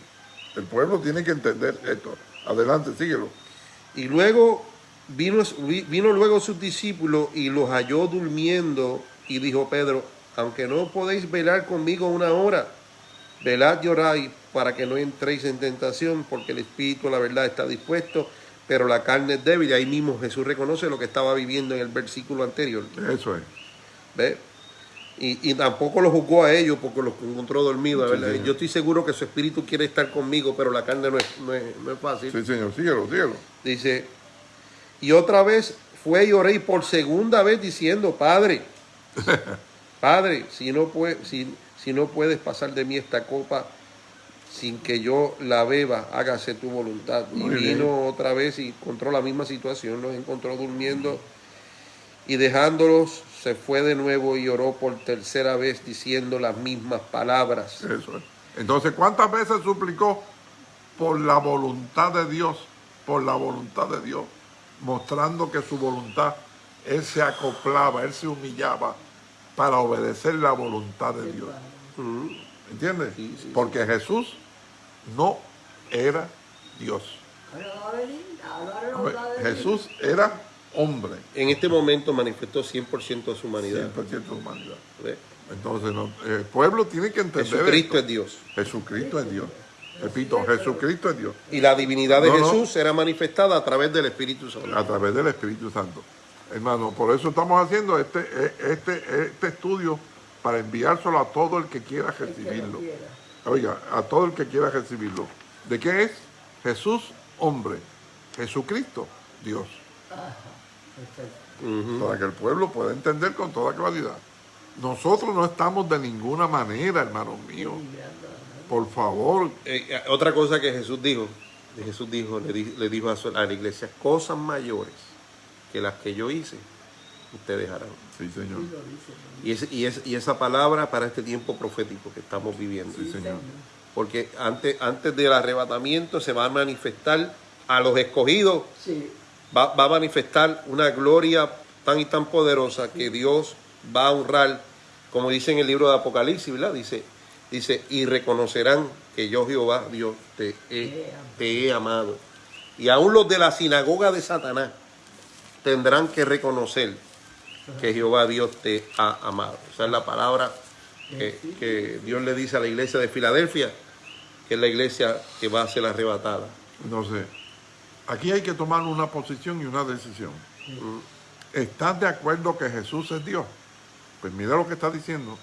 El pueblo tiene que entender esto. Adelante, síguelo. Y luego vino, vino luego sus discípulos y los halló durmiendo y dijo Pedro, aunque no podéis velar conmigo una hora, velad y oráis para que no entréis en tentación, porque el espíritu, la verdad, está dispuesto, pero la carne es débil. Y ahí mismo Jesús reconoce lo que estaba viviendo en el versículo anterior. Eso es. ¿Ve? Y, y tampoco lo juzgó a ellos porque los encontró dormidos. Sí, ¿verdad? señor. Yo estoy seguro que su espíritu quiere estar conmigo, pero la carne no es, no es, no es fácil. Sí, señor, síguelo, síguelo. Dice, y otra vez fue y oré y por segunda vez diciendo, Padre, (laughs) Padre, si no, puede, si, si no puedes pasar de mí esta copa sin que yo la beba, hágase tu voluntad. y vino bien. otra vez y encontró la misma situación, los encontró durmiendo y dejándolos se fue de nuevo y oró por tercera vez diciendo las mismas palabras. Eso es. Entonces, ¿cuántas veces suplicó por la voluntad de Dios? Por la voluntad de Dios. Mostrando que su voluntad, Él se acoplaba, Él se humillaba para obedecer la voluntad de Dios. ¿Entiendes? Sí, sí, sí. Porque Jesús no era Dios. Jesús era hombre, En este momento manifestó 100% de su humanidad. 100% humanidad. ¿Ve? Entonces, no- el pueblo tiene que entender Jesucristo esto. es Dios. Jesucristo es Dios. Repito, Jesucristo es Dios. Y la divinidad de No, no. Jesús será manifestada a través del Espíritu Santo. a través del Espíritu Santo. Hermano, por eso estamos haciendo este, eh, este, este estudio para enviárselo a todo el que quiera recibirlo. Oiga, a todo el que quiera recibirlo. ¿De qué es? Jesús, hombre. Jesucristo, Dios. Para que el pueblo pueda entender con toda claridad. Nosotros no estamos de ninguna manera, hermanos míos. Por favor, Eh, eh, otra cosa que Jesús dijo, que Jesús dijo, le, di- le dijo a, su- a la iglesia, cosas mayores que las que yo hice, ustedes harán. sí, señor. Y, es- y, es- y esa palabra para este tiempo profético que estamos viviendo. Sí, señor. Porque antes, antes del arrebatamiento se va a manifestar a los escogidos Sí, va, a manifestar una gloria tan y tan poderosa que Dios va a honrar, como dice en el libro de Apocalipsis, ¿verdad? Dice, dice, y reconocerán que yo Jehová, Dios, te he, amado. Y aún los de la sinagoga de Satanás tendrán que reconocer que Jehová Dios te ha amado. Esa es la palabra que, que Dios le dice a la iglesia de Filadelfia, que es la iglesia que va a ser arrebatada. Sé. Aquí hay que tomar una posición y una decisión. ¿Estás de acuerdo que Jesús es Dios? Pues mira lo que está diciendo.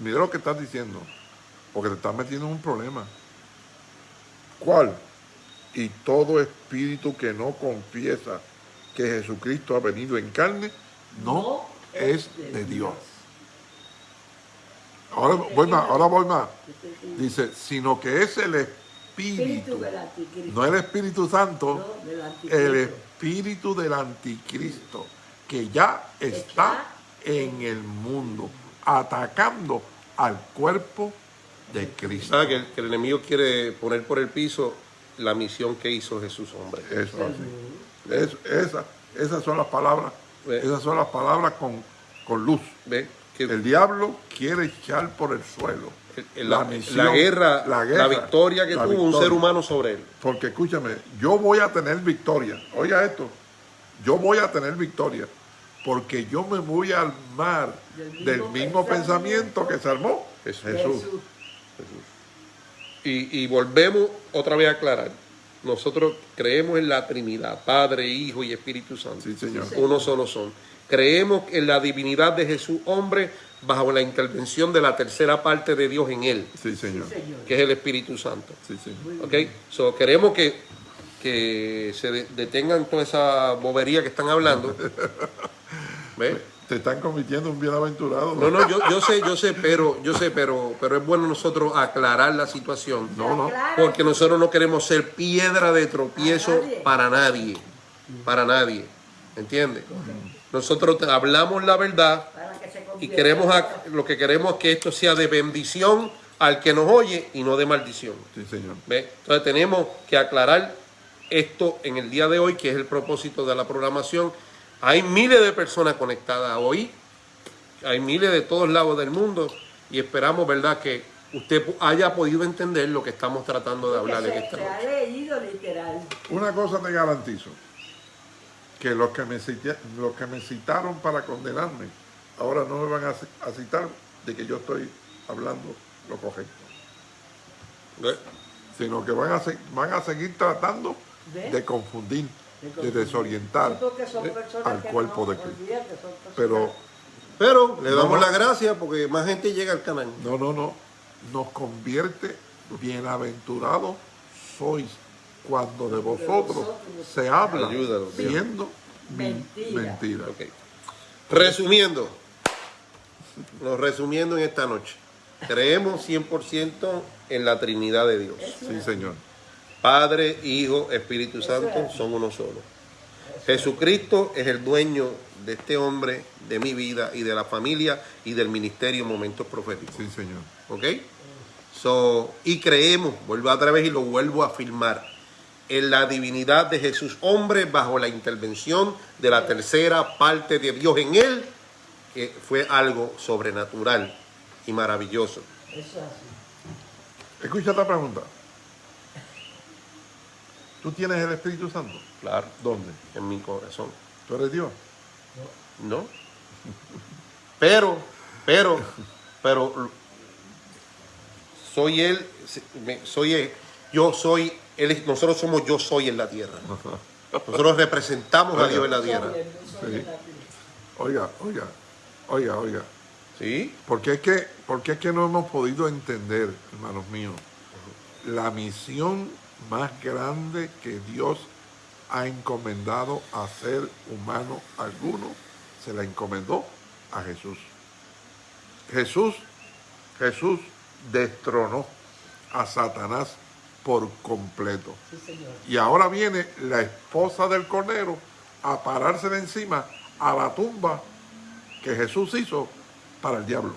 Mira lo que estás diciendo. Porque te estás metiendo en un problema. ¿Cuál? Y todo espíritu que no confiesa que Jesucristo ha venido en carne, no, es de Dios. Ahora voy más, ahora voy más. Dice, sino que es el Espíritu espíritu, del anticristo. no el Espíritu Santo, No, el espíritu del anticristo que ya está en el mundo, atacando al cuerpo de Cristo. ¿Sabe que el, que el enemigo quiere poner por el piso la misión que hizo Jesús, hombre? Eso así. Es- esa- esas son las palabras, Ve. esas son las palabras con, con luz. ¿Ve? Que- El diablo quiere echar por el suelo La, misión, la guerra, la victoria que la tuvo un ser humano sobre él. Porque escúchame, yo voy a tener victoria. Oiga esto, yo voy a tener victoria. Porque yo me voy a armar Del mismo del mismo pensamiento pensamiento que se armó Jesús. Jesús. Jesús. Y, y volvemos otra vez a aclarar. Nosotros creemos en la Trinidad, Padre, Hijo y Espíritu Santo. Sí, señor. Sí, Uno solo son. Creemos en la divinidad de Jesús, hombre, bajo la intervención de la tercera parte de Dios en él, Sí, señor. Señor. que es el Espíritu Santo. Sí, ¿Ok? So, queremos que, que se de- detengan toda esa bobería que están hablando. (laughs) ¿Ves? Te están convirtiendo en un bienaventurado. No, no, yo, yo sé, yo sé, pero, yo sé, pero, pero es bueno nosotros aclarar la situación. No, no. Porque nosotros no queremos ser piedra de tropiezo A nadie. para nadie. Para nadie. ¿Entiendes? Nosotros te- hablamos la verdad para y queremos a- lo que queremos es que esto sea de bendición al que nos oye y no de maldición. Sí, señor. ¿Ve? Entonces tenemos que aclarar esto en el día de hoy, que es el propósito de la programación. Hay miles de personas conectadas hoy, hay miles de todos lados del mundo y esperamos, ¿verdad?, que usted haya podido entender lo que estamos tratando de hablar en esta se ha noche. leído literal. Una cosa te garantizo, que los que me, cité- los que me citaron para condenarme, ahora no me van a, ci- a citar de que yo estoy hablando lo correcto, ¿Ve? sino que van a, van a seguir tratando ¿Ve? de confundir, De desorientar Sí, al cuerpo no, de Cristo. Pero Pero le damos No, no. las gracias porque más gente llega al canal. no, no, no, nos convierte bienaventurados sois cuando de vosotros se habla Ayúdalo, Dios. siendo Mentira. mentira. Resumiendo, lo resumiendo en esta noche, creemos 100% en la Trinidad de Dios. Sí, señor. Padre, Hijo, Espíritu Santo son uno solo. Jesucristo es el dueño de este hombre, de mi vida y de la familia y del ministerio Momentos Proféticos. Sí, señor. ¿Ok? So, y creemos, vuelvo otra vez y lo vuelvo a afirmar, en la divinidad de Jesús, hombre, bajo la intervención de la tercera parte de Dios en él, que fue algo sobrenatural y maravilloso. Eso es así. Escucha esta pregunta. ¿Tú tienes el Espíritu Santo? Claro, ¿Dónde? en mi corazón. ¿Tú eres Dios? ¿No? Pero, pero, pero, soy él, soy él, yo soy, él, nosotros somos yo soy en la tierra. (laughs) Nosotros representamos a Dios en la tierra. Oiga, oiga, oiga, oiga. ¿Sí? Porque es que, porque es que no hemos podido entender, hermanos míos, la misión más grande que Dios ha encomendado a ser humano alguno, se la encomendó a Jesús. Jesús, Jesús destronó a Satanás por completo. Sí, señor. Y ahora viene la esposa del Cordero a parársele encima a la tumba que Jesús hizo para el diablo.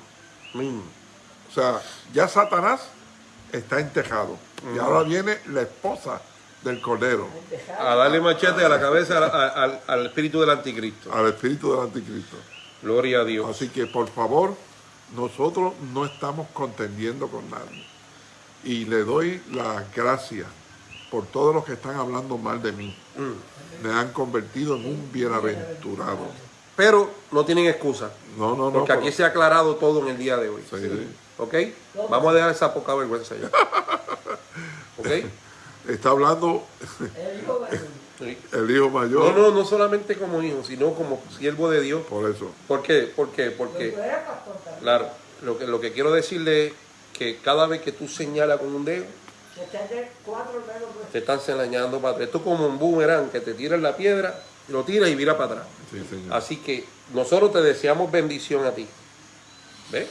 Mm. O sea, ya Satanás está entejado. Y ahora viene la esposa del Cordero, A darle machete a la cabeza al, al- al espíritu del anticristo. al espíritu del anticristo. Gloria a Dios. Así que por favor, nosotros no estamos contendiendo con nadie. Y le doy las gracias por todos los que están hablando mal de mí. Me han convertido en un bienaventurado. Pero no tienen excusa. No, no, no. Porque aquí pero- se ha aclarado todo en el día de hoy. Sí, sí. ¿Ok? Vamos a dejar esa poca vergüenza ya. (laughs) ¿Ok? Está hablando El hijo mayor. Sí. el hijo mayor. No, no, no solamente como hijo, sino como siervo de Dios. Por eso. ¿Por qué? ¿Por qué? Porque, claro, lo que, lo que quiero decirle es que cada vez que tú señalas con un dedo, te están señalando atrás. Esto es como un boomerang que te tiras la piedra, lo tiras y vira para atrás. Sí, señor. Así que nosotros te deseamos bendición a ti. ¿Ves?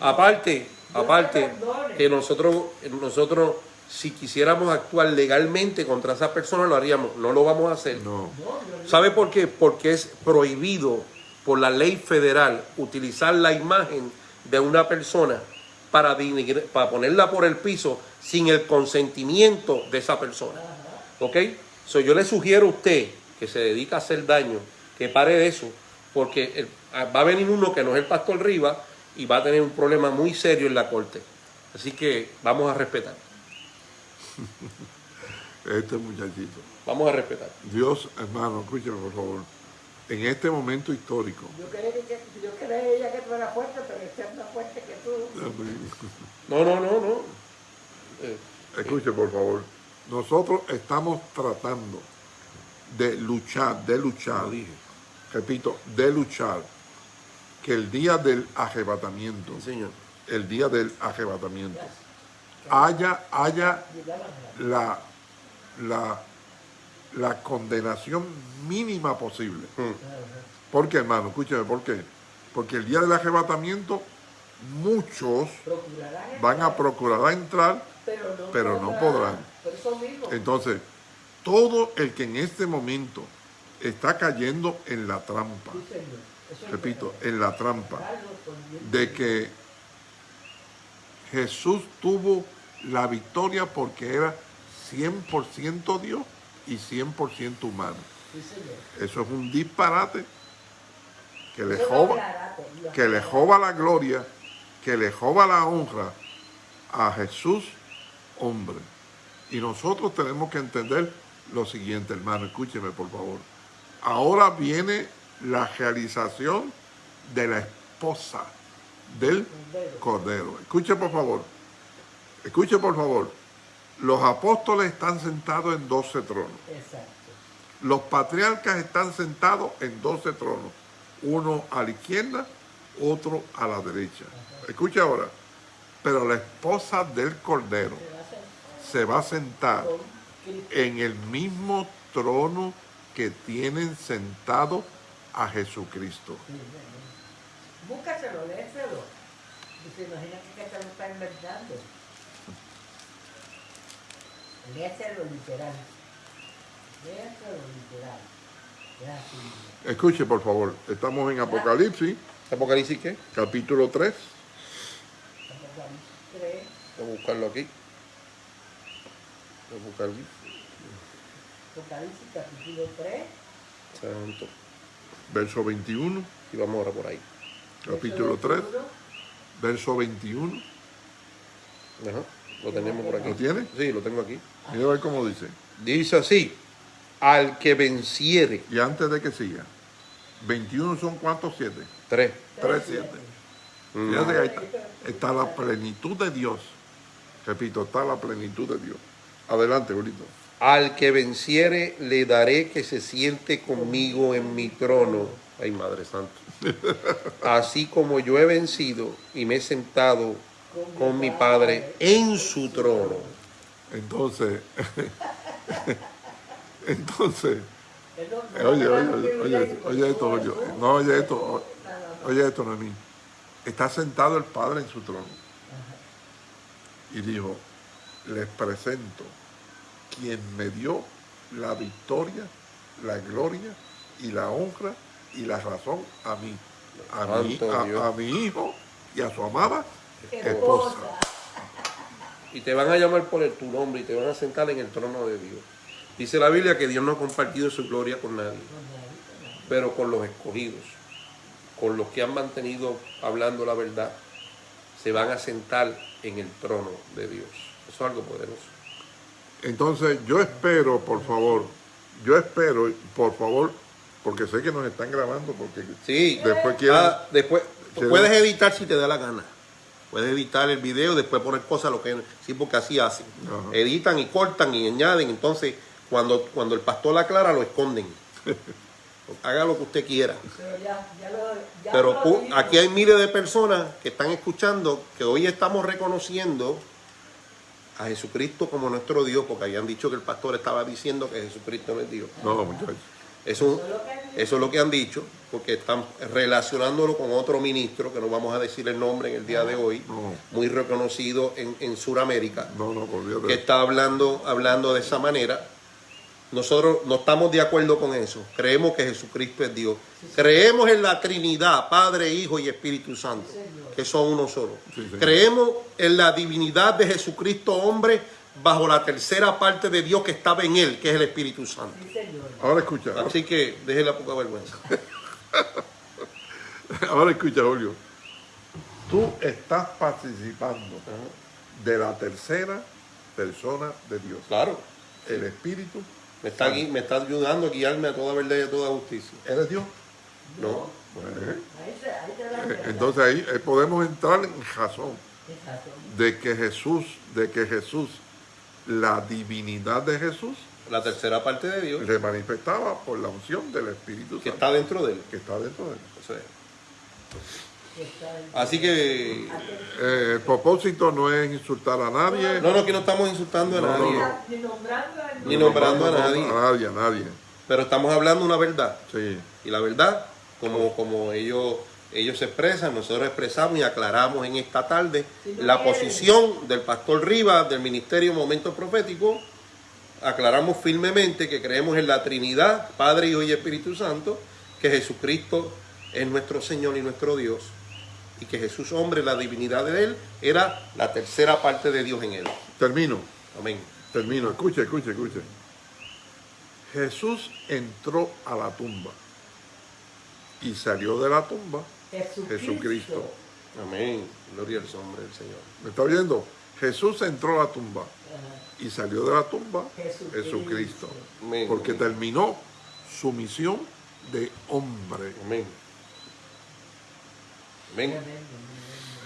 Aparte, aparte que nosotros, nosotros si quisiéramos actuar legalmente contra esa persona lo haríamos, no lo vamos a hacer. No. ¿Sabe por qué? Porque es prohibido por la ley federal utilizar la imagen de una persona para, para ponerla por el piso sin el consentimiento de esa persona. ¿Ok? So, yo le sugiero a usted que se dedica a hacer daño, que pare de eso, porque el- Ah, Va a venir uno que no es el pastor Rivas y va a tener un problema muy serio en la corte. Así que vamos a respetar. (laughs) Este muchachito. Vamos a respetar. Dios, hermano, escúcheme por favor. En este momento histórico, Yo creía que, yo creía que tú eras fuerte, pero este es más fuerte que tú. No, no, no, no. Eh, escuche por favor. Nosotros estamos tratando de luchar, de luchar, repito, de luchar, que el día del arrebatamiento, sí, señor. el día del arrebatamiento, Ya, haya, haya la, la, la condenación mínima posible. Mm. ¿Por qué, hermano? Escúcheme, ¿por qué? Porque el día del arrebatamiento muchos van a procurar entrar, pero no, pero no podrán. Por eso mismo. entonces todo el que en este momento está cayendo en la trampa, repito, en la trampa de que Jesús tuvo la victoria porque era 100% Dios y 100% humano. Eso es un disparate que le joba, que le joba la gloria, que le joba la honra a Jesús, hombre. Y nosotros tenemos que entender lo siguiente, hermano, escúcheme por favor. Ahora viene la realización de la esposa del Cordero. Escuche por favor, escuche por favor. Los apóstoles están sentados en 12 tronos. Exacto. Los patriarcas están sentados en 12 tronos, uno a la izquierda, otro a la derecha. Escucha ahora, pero la esposa del Cordero Se va a hacer se va a sentar. En el mismo trono que tienen sentado a Jesucristo. Búscaselo, léeselo. Se imagina que te lo está inventando. Léeselo literal. Léeselo literal. Así. Escuche por favor, estamos en Apocalipsis, ¿Apocalipsis qué? capítulo 3, Apocalipsis 3, Voy a buscarlo aquí. Voy a buscarlo. Apocalipsis capítulo 3, Santo. verso 21, Y vamos ahora por ahí. capítulo 3, verso 21. Ajá. Lo tenemos por aquí. ¿Lo tiene? Sí, lo tengo aquí. Mira a ver cómo dice. Dice así, al que venciere, Y antes de que siga, 21 son cuántos siete? tres. Tres siete. Fíjate que ahí está, está la plenitud de Dios. Repito, está la plenitud de Dios. Adelante, bonito. Al que venciere le daré que se siente conmigo en mi trono. Ay, Madre Santa. (laughs) Así como yo he vencido y me he sentado con mi Padre en su trono. Entonces, (laughs) entonces, oye, oye, oye, oye esto, oye, no oye esto, oye esto, Noemí. Está sentado el Padre en su trono. Y dijo, les presento quien me dio la victoria, la gloria y la honra y la razón a mí, a mi, Santo Dios. a, a mi hijo y a su amada esposa. Esposa. Y te van a llamar por el- tu nombre y te van a sentar en el trono de Dios. Dice la Biblia que Dios no ha compartido su gloria con nadie, pero con los escogidos, con los que han mantenido hablando la verdad, se van a sentar en el trono de Dios. Eso es algo poderoso. Entonces yo espero, por favor, yo espero, por favor, porque sé que nos están grabando, porque Sí, después quieren... Ah, después quieren- puedes editar si te da la gana. Puedes editar el video, después poner cosas lo que sí, porque así hacen. Ajá. Editan y cortan y añaden. Entonces, cuando, cuando el pastor aclara, lo esconden. (laughs) Haga lo que usted quiera. Pero ya, ya lo, ya Pero lo aquí hay miles de personas que están escuchando que hoy estamos reconociendo a Jesucristo como nuestro Dios, porque habían dicho que el pastor estaba diciendo que Jesucristo no es Dios. No, muchachos. Eso, Eso es lo que han dicho. porque están relacionándolo con otro ministro, que no vamos a decir el nombre en el día de hoy, No. muy reconocido en, en Sudamérica, No, no, por Dios. que está hablando, hablando de esa manera. Nosotros no estamos de acuerdo con eso. Creemos que Jesucristo es Dios. Creemos en la Trinidad, Padre, Hijo y Espíritu Santo, que son uno solo. Sí. Creemos en la divinidad de Jesucristo, hombre, bajo la tercera parte de Dios que estaba en él, que es el Espíritu Santo. Ahora escucha, Así que deje la poca vergüenza. (laughs) Ahora escucha, Julio. Tú estás participando de la tercera persona de Dios. Claro. El Espíritu. Me está, me está ayudando a guiarme a toda verdad y a toda justicia. ¿Eres Dios? No. Cuenta. entonces ahí podemos entrar en razón de que Jesús, de que Jesús, la divinidad de Jesús, La tercera parte de Dios le manifestaba por la unción del Espíritu que Santo está dentro de él. que está dentro de él. Eso es. que Así que, Eh, el propósito no es insultar a nadie. no, no, aquí no estamos insultando a No, nadie, no. Ni nombrando a Ni nombrando a nadie. A nadie, a nadie. pero estamos hablando una verdad. Sí. Y la verdad, como, como ellos, ellos se expresan, nosotros expresamos y aclaramos en esta tarde Si no la posición del pastor Rivas del Ministerio Momento Profético. Aclaramos firmemente que creemos en la Trinidad, Padre, Hijo y Espíritu Santo, que Jesucristo es nuestro Señor y nuestro Dios, y que Jesús, hombre, la divinidad de Él, era la tercera parte de Dios en Él. Termino, Amén. termino. Escuche, escuche, escuche. Jesús entró a la tumba y salió de la tumba Jesucristo. Jesucristo. Amén. Gloria al nombre del Señor. ¿Me está oyendo? Jesús entró a la tumba Ajá. y salió de la tumba Jesucristo. Jesucristo. Amén. Porque terminó su misión de hombre. Amén. Amén.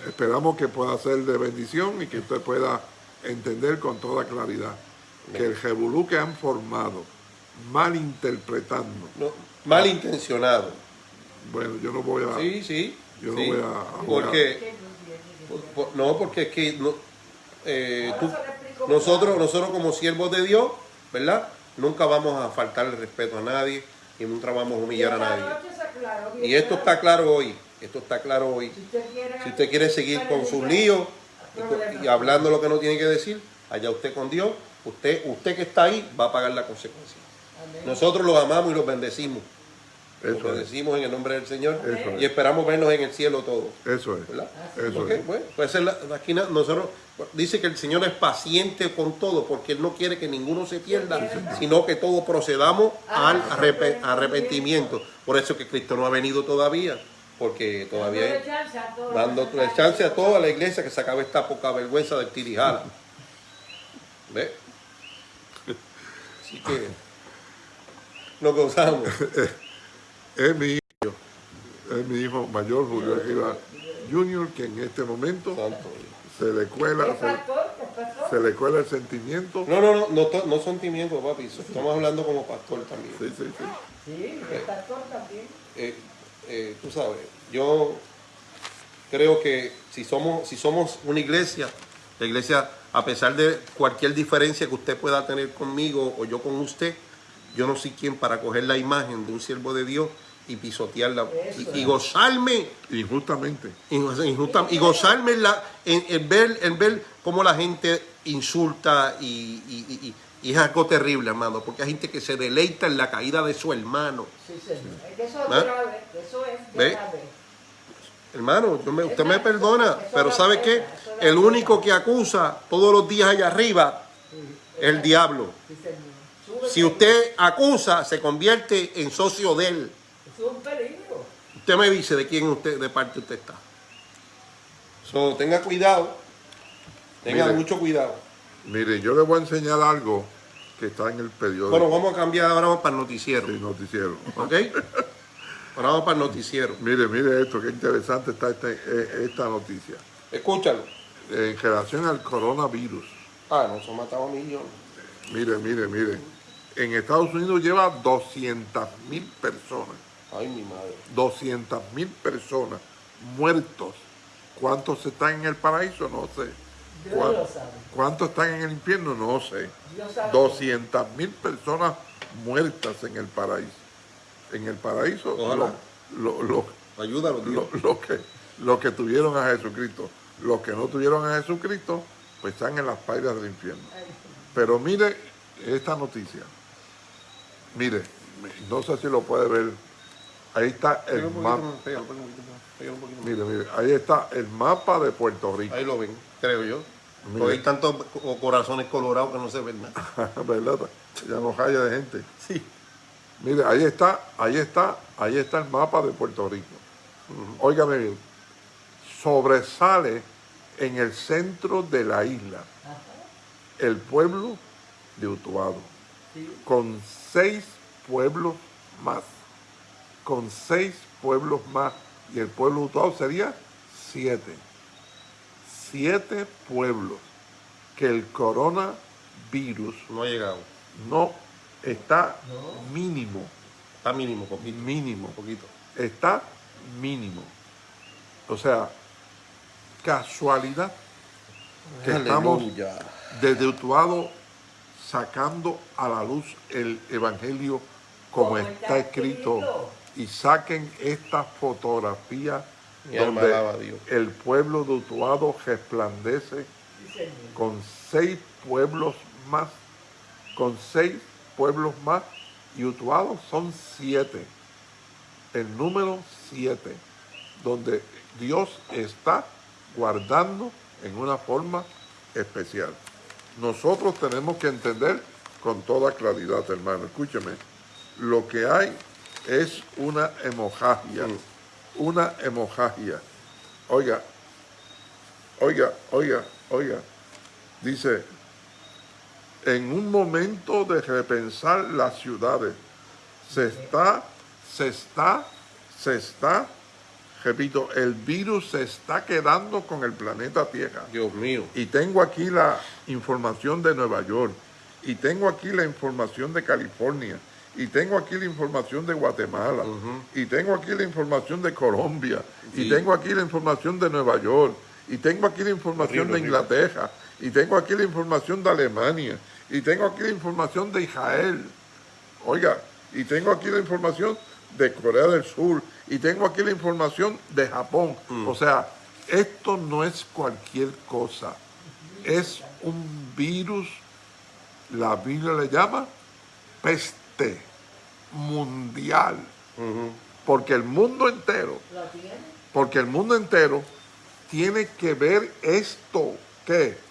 Esperamos que pueda ser de bendición y que usted pueda entender con toda claridad que el jebulú que han formado, malinterpretando, No, malintencionado. Bueno, yo no voy a... Sí, sí. Yo no voy a- Porque, ¿Qué no tiene que por- no, porque es que no, eh, tú- nosotros, nosotros como siervos de Dios, ¿verdad? Nunca vamos a faltar el respeto a nadie y nunca vamos a humillar a nadie. Y esto está claro hoy. Esto está claro hoy. Si usted quiere, Si usted quiere seguir con sus líos y, y hablando lo que no tiene que decir, allá usted con Dios, usted, usted que está ahí va a pagar la consecuencia. Nosotros los amamos y los bendecimos. Eso es, bendecimos en el nombre del Señor Eso es. y esperamos vernos en el cielo todos. eso es, ¿verdad? eso Ok, es. bueno, pues la- aquí nosotros dice que el Señor es paciente con todo porque Él no quiere que ninguno se pierda, sino que todos procedamos al arrepe- arrepentimiento. Por eso que Cristo no ha venido todavía, porque todavía Dándole hay- chance a todos dando que chance a toda la iglesia que se acabe esta poca vergüenza del tirijala. ¿Ve? Así que nos gozamos. (laughs) Es mi hijo, es mi hijo mayor, Julio Arriba Junior, que en este momento Santo. se le cuela, ¿Es se, le cuela el sentimiento. No, no, no, no, to- no son timientos, papi. Estamos hablando como pastor también. Sí, sí, sí. Sí, es pastor también. Eh, eh, tú sabes, yo creo que si somos, si somos una iglesia, la iglesia, a pesar de cualquier diferencia que usted pueda tener conmigo o yo con usted, yo no soy quien para coger la imagen de un siervo de Dios y pisotearla y, y gozarme Injustamente. injusta- y gozarme en, la, en, en ver, en ver cómo la gente insulta y, y- y- y- y es algo terrible, hermano, porque hay gente que se deleita en la caída de su hermano. Sí, eso es ¿Ah? grave. Eso es ¿Ve? grave. Hermano, yo me- usted me perdona, eso pero ¿sabe qué? El pena. único que acusa todos los días allá arriba Sí, es el diablo. Si usted acusa, se convierte en socio de él. Eso es un peligro. Usted me dice de quién usted, de parte usted está. So, tenga cuidado. Tenga Mire. mucho cuidado. Mire, yo le voy a enseñar algo que está en el periódico Bueno, vamos a cambiar ahora vamos para el noticiero. del noticiero. ¿Ok? Ahora vamos para el noticiero. Mire, mire esto, qué interesante está este- eh, esta noticia. Escúchalo. En relación al coronavirus. Ah, nos han matado millones. Mire, mire, mire. En Estados Unidos lleva 200 mil personas. Ay, mi madre. 200 mil personas muertos. ¿Cuántos están en el paraíso? No sé. Dios ¿Cuán- lo sabe. ¿Cuántos están en el infierno? No sé. Dios sabe. 200 mil personas muertas en el paraíso. En el paraíso, Ojalá. lo, lo- lo- Ayúdalo, Dios. lo- lo que, los que tuvieron a Jesucristo. Los que no tuvieron a Jesucristo, pues están en las pailas del infierno. Pero mire esta noticia. Mire, no sé si lo puede ver. Ahí está el mapa. Mire, mire, ahí está el mapa de Puerto Rico. Ahí lo ven, creo yo. Porque hay tantos co- corazones colorados que no se ven nada. (laughs) ¿Verdad? Ya no haya de gente. Sí. Mire, ahí está, ahí está, ahí está el mapa de Puerto Rico. óigame bien, sobresale en el centro de la isla el pueblo de Utuado, con seis pueblos más, con seis pueblos más, y el pueblo Utuado sería siete, siete pueblos que el coronavirus No ha llegado. no está No. mínimo, Está mínimo, poquito. mínimo, Poquito. está mínimo. O sea, casualidad que estamos desde Utuado sacando a la luz el Evangelio como Como está está escrito escrito. Y saquen esta fotografía Mi alma alaba a donde el pueblo de Utuado resplandece Sí, con seis pueblos más, con seis pueblos más, y Utuado son siete, el número siete, donde Dios está guardando en una forma especial. Nosotros tenemos que entender con toda claridad, hermano, escúcheme, lo que hay es una hemorragia, una hemorragia. Oiga, oiga, oiga, oiga, dice, en un momento de repensar las ciudades, se está, se está, se está, repito, el virus se está quedando con el planeta Tierra. Dios mío. Y tengo aquí la información de Nueva York, y tengo aquí la información de California, y tengo aquí la información de Guatemala, y tengo aquí la información de Colombia, y tengo aquí la información de Nueva York, y tengo aquí la información de Inglaterra, y tengo aquí la información de Alemania, y tengo aquí la información de Israel. Oiga, y tengo aquí la información de Corea del Sur, y tengo aquí la información de Japón. O sea, esto no es cualquier cosa. Es un virus, la Biblia le llama peste mundial. Porque el mundo entero, ¿Lo tiene? porque el mundo entero tiene que ver esto, que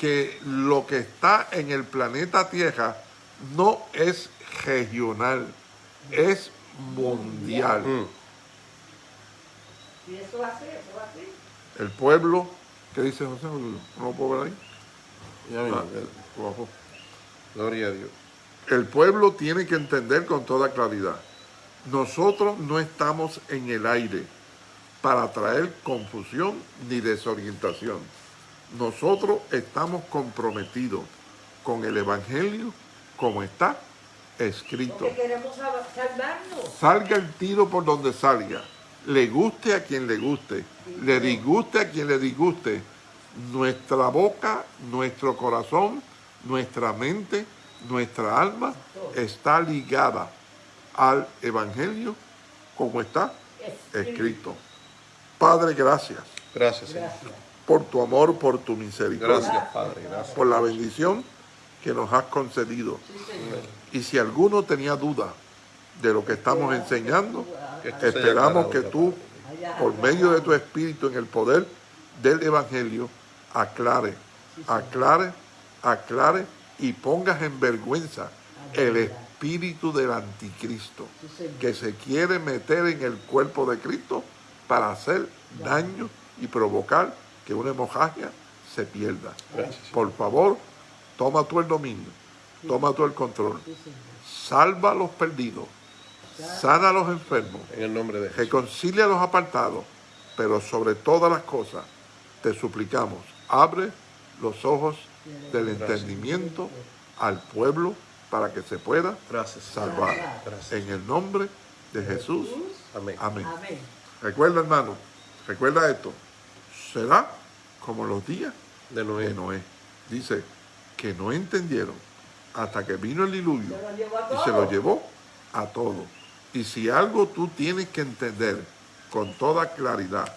que lo que está en el planeta Tierra no es regional, es mundial. Mm. Y eso va a ser, eso va a ser. El pueblo, ¿qué dice José? ¿No lo puedo ver ahí? Ya mismo. Ah. Gloria a Dios. El pueblo tiene que entender con toda claridad. Nosotros no estamos en el aire para traer confusión ni desorientación. Nosotros estamos comprometidos con el Evangelio como está escrito. Porque queremos salvarnos. Salga el tiro por donde salga. Le guste a quien le guste. Le disguste a quien le disguste. Nuestra boca, nuestro corazón, nuestra mente, nuestra alma está ligada al Evangelio como está escrito. Padre, gracias Gracias, Señor. Por tu amor, por tu misericordia, Gracias, Padre. Gracias. por la bendición que nos has concedido. Y si alguno tenía duda de lo que estamos enseñando, esperamos que tú, por medio de tu espíritu en el poder del Evangelio, aclare, aclare, aclare y pongas en vergüenza el espíritu del anticristo que se quiere meter en el cuerpo de Cristo para hacer daño y provocar que una hemorragia se pierda. Por favor, toma tú el dominio, toma tú el control, salva a los perdidos, sana a los enfermos, En el nombre de Jesús. reconcilia a los apartados, pero sobre todas las cosas te suplicamos, abre los ojos del entendimiento al pueblo para que se pueda Gracias. salvar. Gracias. En el nombre de Jesús. Amén. Amén. Amén. Recuerda, hermano, recuerda esto. Será como los días De Noé. de Noé. Dice que no entendieron hasta que vino el diluvio y se lo todos. llevó a todo. Y si algo tú tienes que entender con toda claridad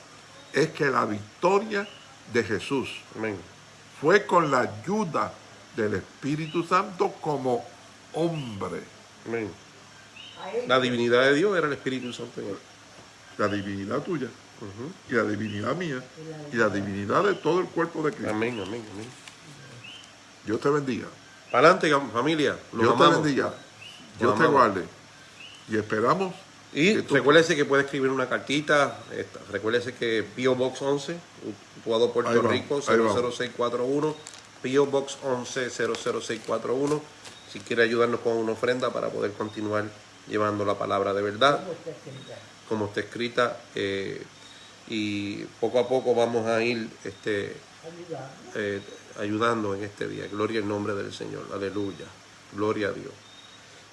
es que la victoria de Jesús Amén. Fue con la ayuda del Espíritu Santo como hombre. Amén. La divinidad de Dios era el Espíritu Santo en él. La divinidad tuya y la divinidad mía y la divinidad de todo el cuerpo de Cristo. Amén, amén, amén. Dios te bendiga. Para adelante, familia. Los Dios te bendiga. Los Dios te guarde. Y esperamos Y recuérdese que puede escribir una cartita. esta- recuérdese que P.O. Box 11, Utuado, Ahí Puerto va, Rico, ahí va. 00641. P.O. Box 11, 00641. Si quiere ayudarnos con una ofrenda para poder continuar llevando la palabra de verdad, ¿Cómo está escrita? como está escrita. eh, y poco a poco vamos a ir este, Ayudando. eh, ayudando en este día. Gloria al nombre del Señor. Aleluya. Gloria a Dios.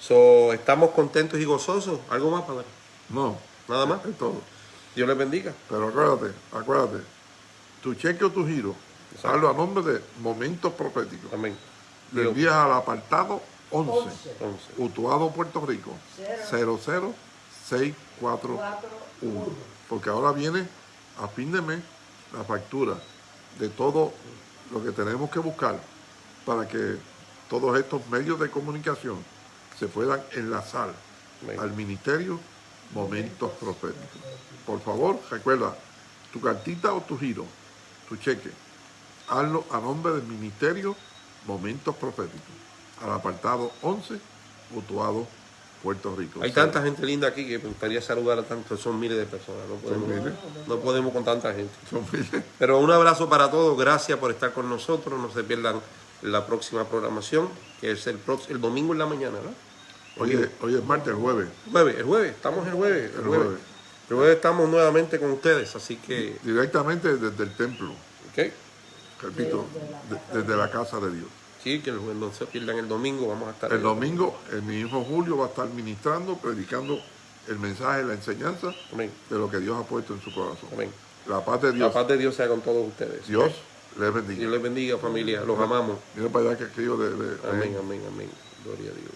So, estamos contentos y gozosos. ¿Algo más, Padre? No, Nada más. es todo. Dios les bendiga. Pero acuérdate, acuérdate, tu cheque o tu giro, Exacto. hazlo a nombre de Momentos Proféticos. Amén. Le Dios. envías al apartado 11, 11, Entonces, Utuado, Puerto Rico, Cero. 00641. 4, 1. Porque ahora viene a fin de mes la factura de todo lo que tenemos que buscar para que todos estos medios de comunicación se puedan enlazar Amén. al ministerio Momentos Proféticos. Por favor, recuerda, tu cartita o tu giro, tu cheque, hazlo a nombre del ministerio Momentos Proféticos, al apartado 11, Utuado, Puerto Rico. hay tanta gente linda aquí que me gustaría saludar a tantos. Son miles de personas. No podemos, miles. no podemos con tanta gente. Son miles. Pero un abrazo para todos. Gracias por estar con nosotros. No se pierdan la próxima programación, que es el, el domingo en la mañana, ¿no? Hoy es, hoy es martes, el jueves. Jueves, el jueves, estamos el jueves, el El jueves. jueves. El jueves estamos nuevamente con ustedes, así que, directamente desde el templo, ¿ok? repito, de- desde la casa de Dios. Sí, que el- no se pierdan el domingo, vamos a estar El domingo, el mi hijo Julio va a estar ministrando, predicando el mensaje, la enseñanza Amén, de lo que Dios ha puesto en su corazón. amén. La paz de La Dios, paz de Dios sea con todos ustedes. Dios les Dios bendiga. les bendiga, familia, los amamos. Mira para allá que de- de- Amén, amén, amén. Gloria a Dios.